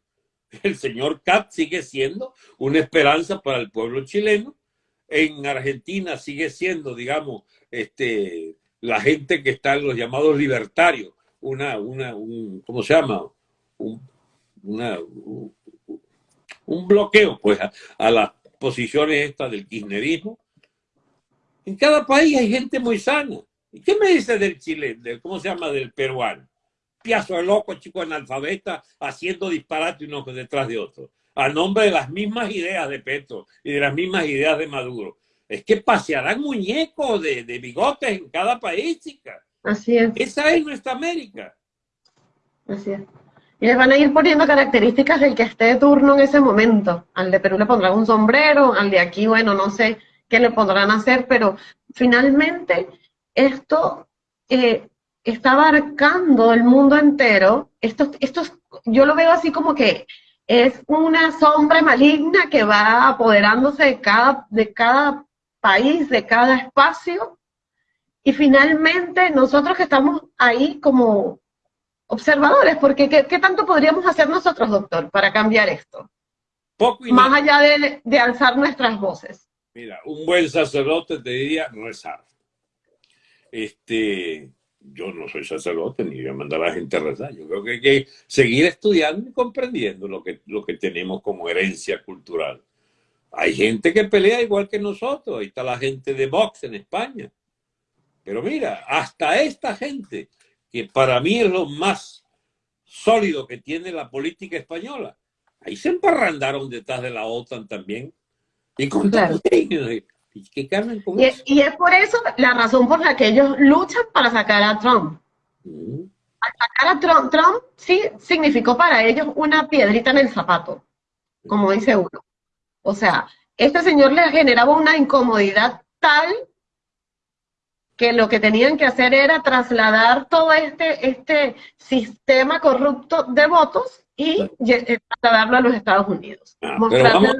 El señor Cat sigue siendo una esperanza para el pueblo chileno. En Argentina sigue siendo, digamos, este, la gente que está en los llamados libertarios, una, una un, ¿cómo se llama? Un, una, un, bloqueo pues a, a, las posiciones estas del kirchnerismo. En cada país hay gente muy sana. ¿Y qué me dice del chileno? Del, ¿Cómo se llama? Del peruano. Piazo de loco, chico analfabeta, haciendo disparate uno detrás de otro, a nombre de las mismas ideas de Petro y de las mismas ideas de Maduro. Es que pasearán muñecos de, de bigotes en cada país, chica. Así es. Esa es nuestra América. Así es. Y les van a ir poniendo características del que esté de turno en ese momento. Al de Perú le pondrán un sombrero, al de aquí, bueno, no sé qué le podrán hacer, pero finalmente esto eh, está abarcando el mundo entero. Esto, esto, yo lo veo así como que es una sombra maligna que va apoderándose de cada, de cada país, de cada espacio. Y finalmente nosotros que estamos ahí como observadores, porque ¿qué, qué tanto podríamos hacer nosotros, doctor, para cambiar esto? Poco y Más allá de, de alzar nuestras voces. Mira, un buen sacerdote te diría rezar. Este, yo no soy sacerdote ni voy a mandar a la gente a rezar. Yo creo que hay que seguir estudiando y comprendiendo lo que, lo que tenemos como herencia cultural. Hay gente que pelea igual que nosotros. Ahí está la gente de Vox en España. Pero mira, hasta esta gente, que para mí es lo más sólido que tiene la política española, ahí se emparrandaron detrás de la OTAN también. Y con Claro. ¿Y Carmen con Y, eso? y es por eso la razón por la que ellos luchan para sacar a Trump. Mm. Sacar a Trump, Trump sí significó para ellos una piedrita en el zapato, como dice uno. O sea, este señor les generaba una incomodidad tal que lo que tenían que hacer era trasladar todo este, este sistema corrupto de votos y lle- eh, trasladarlo a los Estados Unidos. Ah, pero vamos-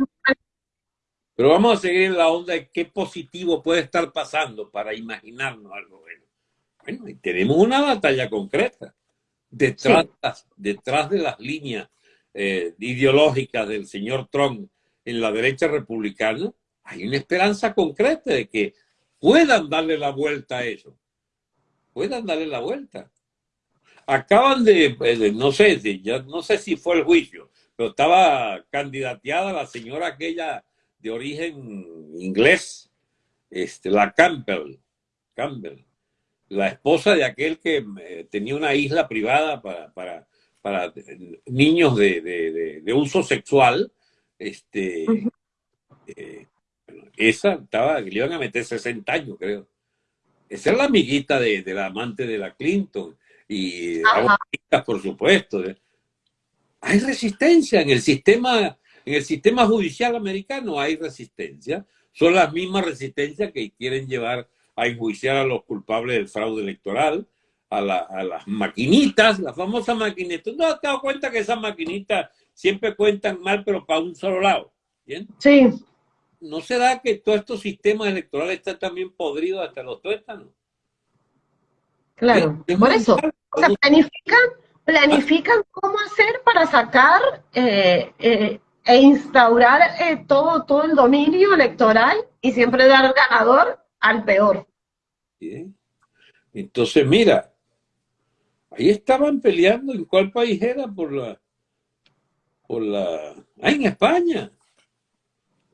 Pero vamos a seguir en la onda de qué positivo puede estar pasando para imaginarnos algo bueno. Bueno, y tenemos una batalla concreta. Detrás, detrás de las líneas eh, ideológicas del señor Trump en la derecha republicana, hay una esperanza concreta de que puedan darle la vuelta a eso. Puedan darle la vuelta. Acaban de, eh, de- no sé, de- ya no sé si fue el juicio, pero estaba candidateada la señora aquella de origen inglés, este, la Campbell, Campbell, la esposa de aquel que eh, tenía una isla privada para, para, para niños de, de- de- de uso sexual. Este, eh, esa estaba, le iban a meter 60 años, creo. Esa es la amiguita de, de la amante de la Clinton y por supuesto. Hay resistencia en el sistema en el sistema judicial americano hay resistencia. Son las mismas resistencias que quieren llevar a enjuiciar a los culpables del fraude electoral, a, la- a las maquinitas, la famosa maquinita. ¿No has dado cuenta que esas maquinitas siempre cuentan mal, pero para un solo lado? ¿Bien? Sí, ¿No será que todos estos sistemas electorales están también podridos hasta los tuétanos? claro. Es Por eso, o sea, planifican, planifican cómo hacer para sacar eh, eh, e instaurar eh, todo, todo el dominio electoral y siempre dar ganador al peor. Bien. Entonces, mira, ahí estaban peleando en cuál país era por la, por la, ah, en España,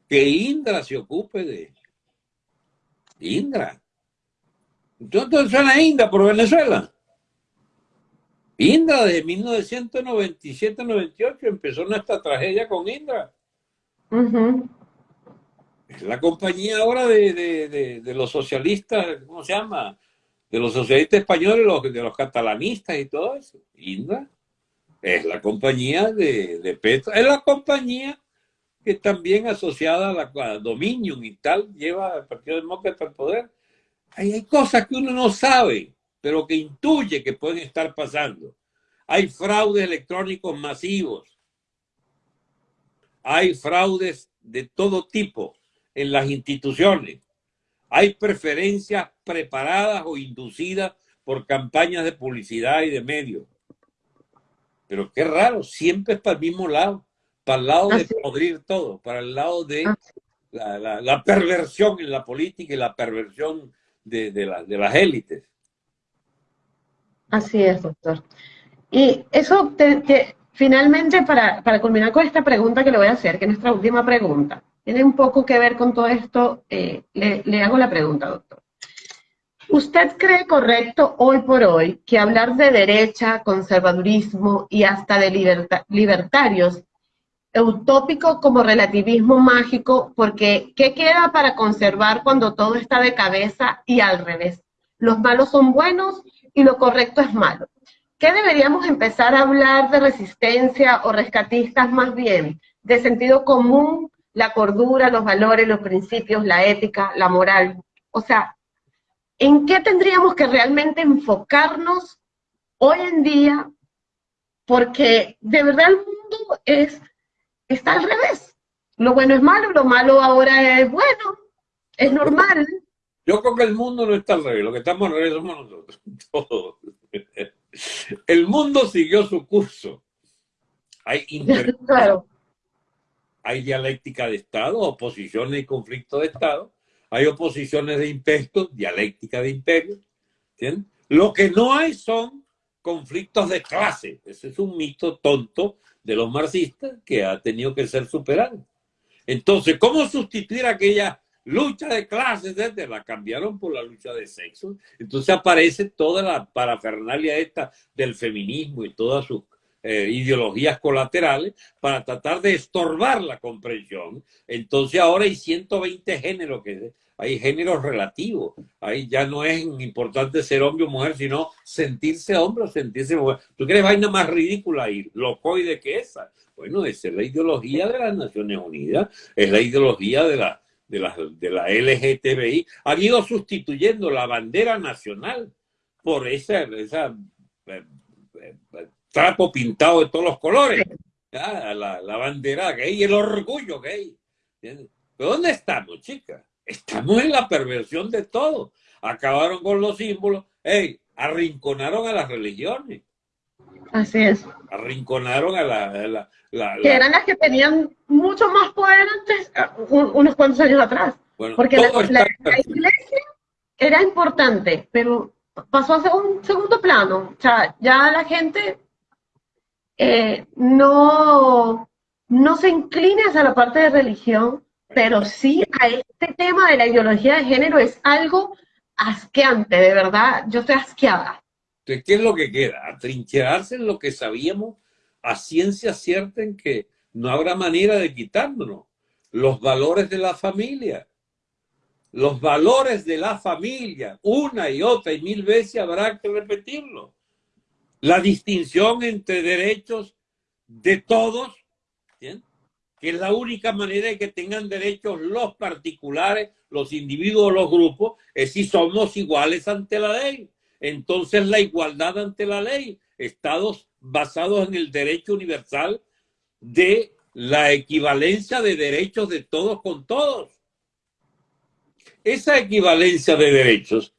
que Indra se ocupe de Indra. Entonces suena Indra por Venezuela. Indra desde 1997-98 empezó nuestra tragedia con Indra. Es la compañía ahora de, de- de- de los socialistas, ¿cómo se llama? De los socialistas españoles, los, de los catalanistas y todo eso. Indra es la compañía de, de Petro, es la compañía que también asociada a la a Dominion y tal, lleva al Partido Demócrata al poder. Hay cosas que uno no sabe, pero que intuye que pueden estar pasando. Hay fraudes electrónicos masivos. Hay fraudes de todo tipo en las instituciones. Hay preferencias preparadas o inducidas por campañas de publicidad y de medios. Pero qué raro, siempre es para el mismo lado, para el lado de podrir todo, para el lado de Así la, la- la perversión en la política y la perversión de, de la- de las élites. Así es, doctor. Y eso, finalmente, para, culminar con esta pregunta que le voy a hacer, que es nuestra última pregunta, tiene un poco que ver con todo esto, eh, le, hago la pregunta, doctor. ¿Usted cree correcto hoy por hoy que hablar de derecha, conservadurismo y hasta de libertarios utópico como relativismo mágico? Porque ¿qué queda para conservar cuando todo está de cabeza y al revés? Los malos son buenos y lo correcto es malo. ¿Qué deberíamos empezar a hablar de resistencia o rescatistas más bien? De sentido común, la cordura, los valores, los principios, la ética, la moral. O sea, ¿en qué tendríamos que realmente enfocarnos hoy en día? Porque de verdad el mundo es, está al revés. Lo bueno es malo, lo malo ahora es bueno, es normal. Yo creo que el mundo no está al revés, lo que estamos al revés somos nosotros, *laughs* todos. El mundo siguió su curso. Hay *laughs* hay dialéctica de Estado, oposiciones y conflictos de Estado, hay oposiciones de imperio, dialéctica de imperio. Lo que no hay son conflictos de clase. Ese es un mito tonto de los marxistas que ha tenido que ser superado. Entonces, ¿cómo sustituir aquella lucha de clases, la cambiaron por la lucha de sexo. Entonces aparece toda la parafernalia esta del feminismo y todas sus eh, ideologías colaterales para tratar de estorbar la comprensión. Entonces ahora hay 120 géneros, que hay géneros relativos. Ahí ya no es importante ser hombre o mujer, sino sentirse hombre o sentirse mujer. ¿Tú crees vaina más ridícula y locoide que esa? Bueno, esa es la ideología de las Naciones Unidas, es la ideología de la de la, de la LGTBI, han ido sustituyendo la bandera nacional por esa, esa eh, eh, trapo pintado de todos los colores, la, la, bandera gay, el orgullo gay. ¿Pero dónde estamos, chicas? Estamos en la perversión de todo. Acabaron con los símbolos, hey, arrinconaron a las religiones. Así es. Arrinconaron a la, que eran las que tenían mucho más poder antes, unos cuantos años atrás. Porque la, iglesia era importante, pero pasó a un segundo plano. O sea, ya la gente eh, no, no se inclina hacia la parte de religión, pero sí a este tema de la ideología de género es algo asqueante, de verdad. Yo estoy asqueada. ¿qué es lo que queda? Atrincherarse en lo que sabíamos a ciencia cierta en que no habrá manera de quitárnoslo. Los valores de la familia. Los valores de la familia, una y otra y mil veces habrá que repetirlo. La distinción entre derechos de todos, es la única manera de que tengan derechos los particulares, los individuos, los grupos, es si somos iguales ante la ley. Entonces la igualdad ante la ley, estados basados en el derecho universal de la equivalencia de derechos de todos con todos. Esa equivalencia de derechos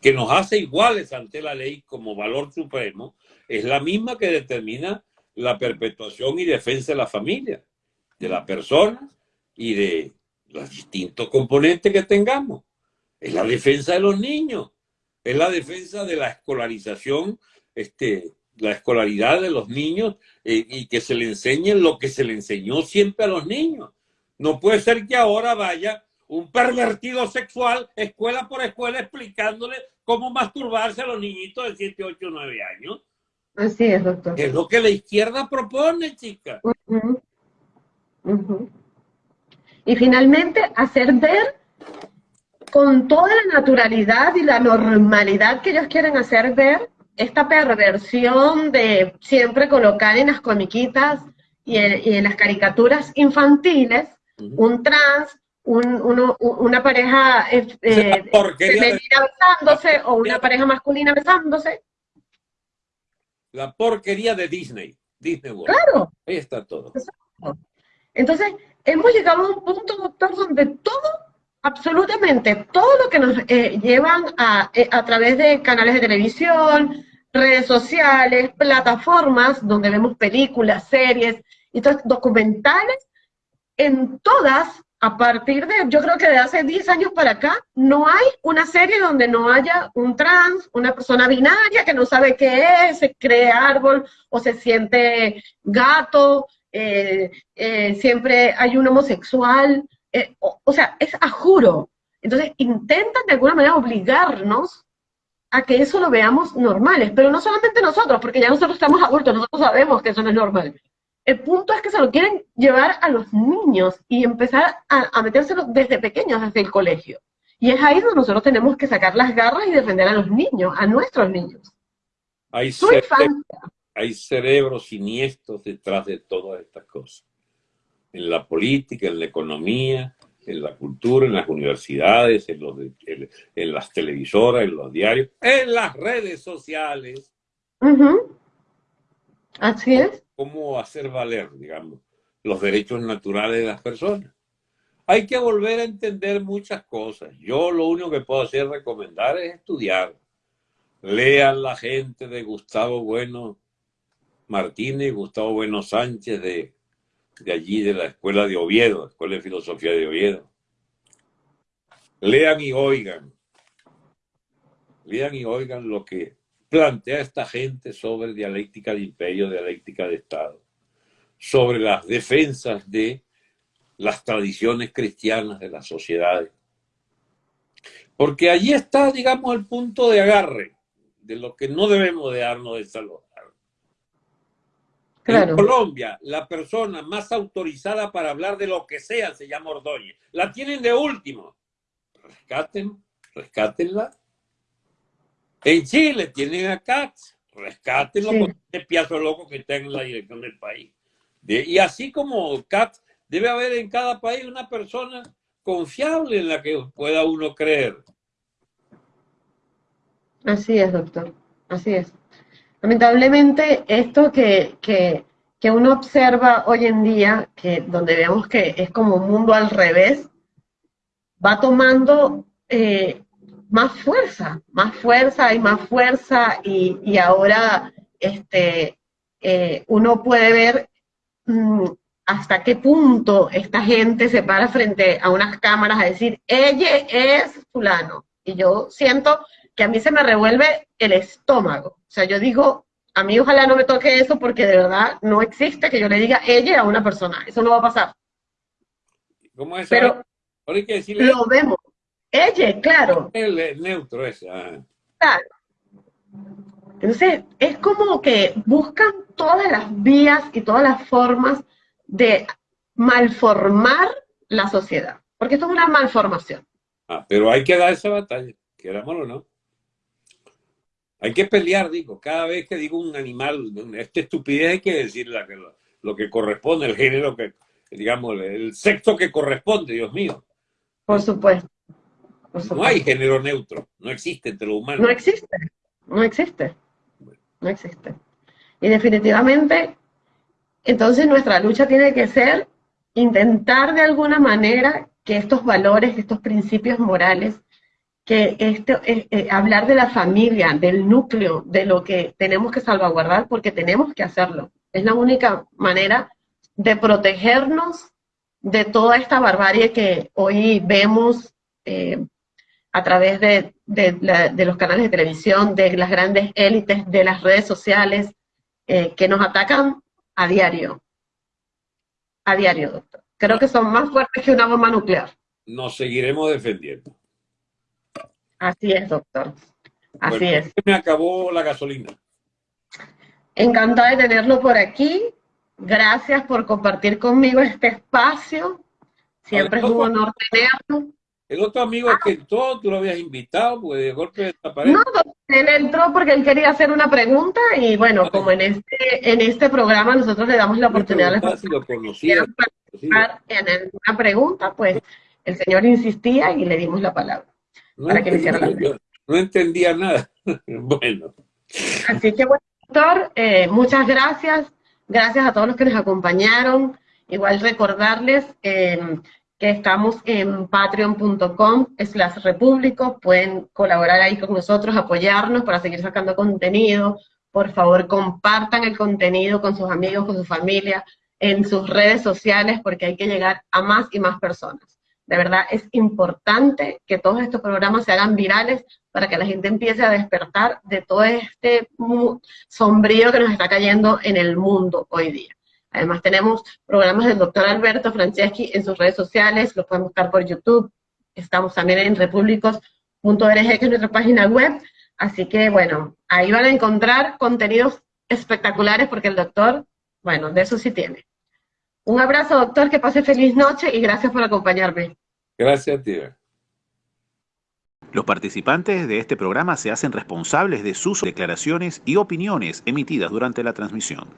que nos hace iguales ante la ley como valor supremo es la misma que determina la perpetuación y defensa de la familia, de la persona y de los distintos componentes que tengamos. Es la defensa de los niños, es la defensa de la escolarización este, la escolaridad de los niños eh, y que se le enseñe lo que se le enseñó siempre a los niños. No puede ser que ahora vaya un pervertido sexual escuela por escuela explicándole cómo masturbarse a los niñitos de 7, 8, 9 años. Así es, doctor. Es lo que la izquierda propone, chica. Y finalmente, hacer ver con toda la naturalidad y la normalidad que ellos quieren hacer ver esta perversión de siempre colocar en las comiquitas y en, las caricaturas infantiles un trans, una pareja eh, eh femenina besándose o una pareja masculina besándose. La porquería de Disney. Disney World. Claro. Ahí está todo. Entonces, hemos llegado a un punto, doctor, donde todo absolutamente todo lo que nos eh, llevan a, eh, a través de canales de televisión, redes sociales, plataformas donde vemos películas, series y documentales, en todas a partir de, yo creo que de hace 10 años para acá, no hay una serie donde no haya un trans, una persona binaria que no sabe qué es, se cree árbol o se siente gato, eh, eh, siempre hay un homosexual, eh, o, sea, es a juro. Entonces intentan de alguna manera obligarnos a que eso lo veamos normales, pero no solamente nosotros, porque ya nosotros estamos adultos, nosotros sabemos que eso no es normal. El punto es que se lo quieren llevar a los niños y empezar a, a metérselo desde pequeños, desde el colegio. Y es ahí donde nosotros tenemos que sacar las garras y defender a los niños, a nuestros niños. Hay, hay cerebros siniestros detrás de todas estas cosas. En la política, en la economía, en la cultura, en las universidades, en, los en, las televisoras, en los diarios, en las redes sociales. Así es. Cómo hacer valer, digamos, los derechos naturales de las personas. Hay que volver a entender muchas cosas. Yo lo único que puedo hacer recomendar es estudiar. Lean la gente de Gustavo Bueno Martínez, Gustavo Bueno Sánchez de de allí, de la Escuela de Oviedo, Escuela de Filosofía de Oviedo. Lean y oigan. Lean y oigan lo que plantea esta gente sobre dialéctica de imperio, dialéctica de Estado, sobre las defensas de las tradiciones cristianas de las sociedades. Porque allí está, digamos, el punto de agarre de lo que no debemos de darnos de salud. En Colombia, la persona más autorizada para hablar de lo que sea se llama Ordóñez. La tienen de último. Rescaten, rescátenla. En Chile tienen a Katz. Rescátenlo con este piazo loco que está en la dirección del país. y así como Katz, debe haber en cada país una persona confiable en la que pueda uno creer. Así es, doctor. Así es. Lamentablemente, esto que, que, uno observa hoy en día, que donde vemos que es como un mundo al revés, va tomando eh, más fuerza, más fuerza y más fuerza, y, ahora este, eh, uno puede ver mm, hasta qué punto esta gente se para frente a unas cámaras a decir, ella es fulano. Y yo siento que a mí se me revuelve el estómago. O sea, yo digo, a mí ojalá no me toque eso porque de verdad no existe que yo le diga ella a una persona. Eso no va a pasar. ¿Cómo es? Pero lo vemos. Ella, claro. El, neutro ese. Ah. Claro. Entonces, es como que buscan todas las vías y todas las formas de malformar la sociedad. Porque esto es una malformación. Ah, pero hay que dar esa batalla, querámoslo o no. Hay que pelear, digo, cada vez que digo un animal, esta estupidez hay que decir lo, que corresponde, el género que, digamos, el sexo que corresponde, Dios mío. Por supuesto. No hay género neutro, no existe entre los humanos. No existe, no existe, no existe. Y definitivamente, entonces nuestra lucha tiene que ser intentar de alguna manera que estos valores, estos principios morales que esto, eh, eh, hablar de la familia, del núcleo, de lo que tenemos que salvaguardar, porque tenemos que hacerlo. Es la única manera de protegernos de toda esta barbarie que hoy vemos eh, a través de, de, los canales de televisión, de las grandes élites, de las redes sociales, que nos atacan a diario. A diario, doctor. Creo que son más fuertes que una bomba nuclear. Nos seguiremos defendiendo. Así es, doctor. Así es. Me acabó la gasolina. Encantada de tenerlo por aquí. Gracias por compartir conmigo este espacio. Siempre es un honor tenerlo. El otro amigo que entró, tú lo habías invitado, pues de golpe desapareció. No, él entró porque él quería hacer una pregunta y bueno, como en este en este programa nosotros le damos la oportunidad a las si lo conocía, participar en una pregunta, pues el señor insistía y le dimos la palabra. No entendía nada. *laughs* bueno. Así que, bueno, doctor, eh, muchas gracias. Gracias a todos los que nos acompañaron. Igual recordarles em, que estamos en patreon.com slash repúblico. Pueden colaborar ahí con nosotros, apoyarnos para seguir sacando contenido. Por favor, compartan el contenido con sus amigos, con su familia. en sus redes sociales porque hay que llegar a más y más personas. De verdad es importante que todos estos programas se hagan virales para que la gente empiece a despertar de todo este sombrío que nos está cayendo en el mundo hoy día. Además tenemos programas del doctor Alberto Franceschi en sus redes sociales, los pueden buscar por YouTube, estamos también en repúblicos.org, que es nuestra página web, así que bueno, ahí van a encontrar contenidos espectaculares porque el doctor, bueno, de eso sí tiene. Un abrazo, doctor, que pase feliz noche y gracias por acompañarme. Gracias, tía. Los participantes de este programa se hacen responsables de sus declaraciones y opiniones emitidas durante la transmisión.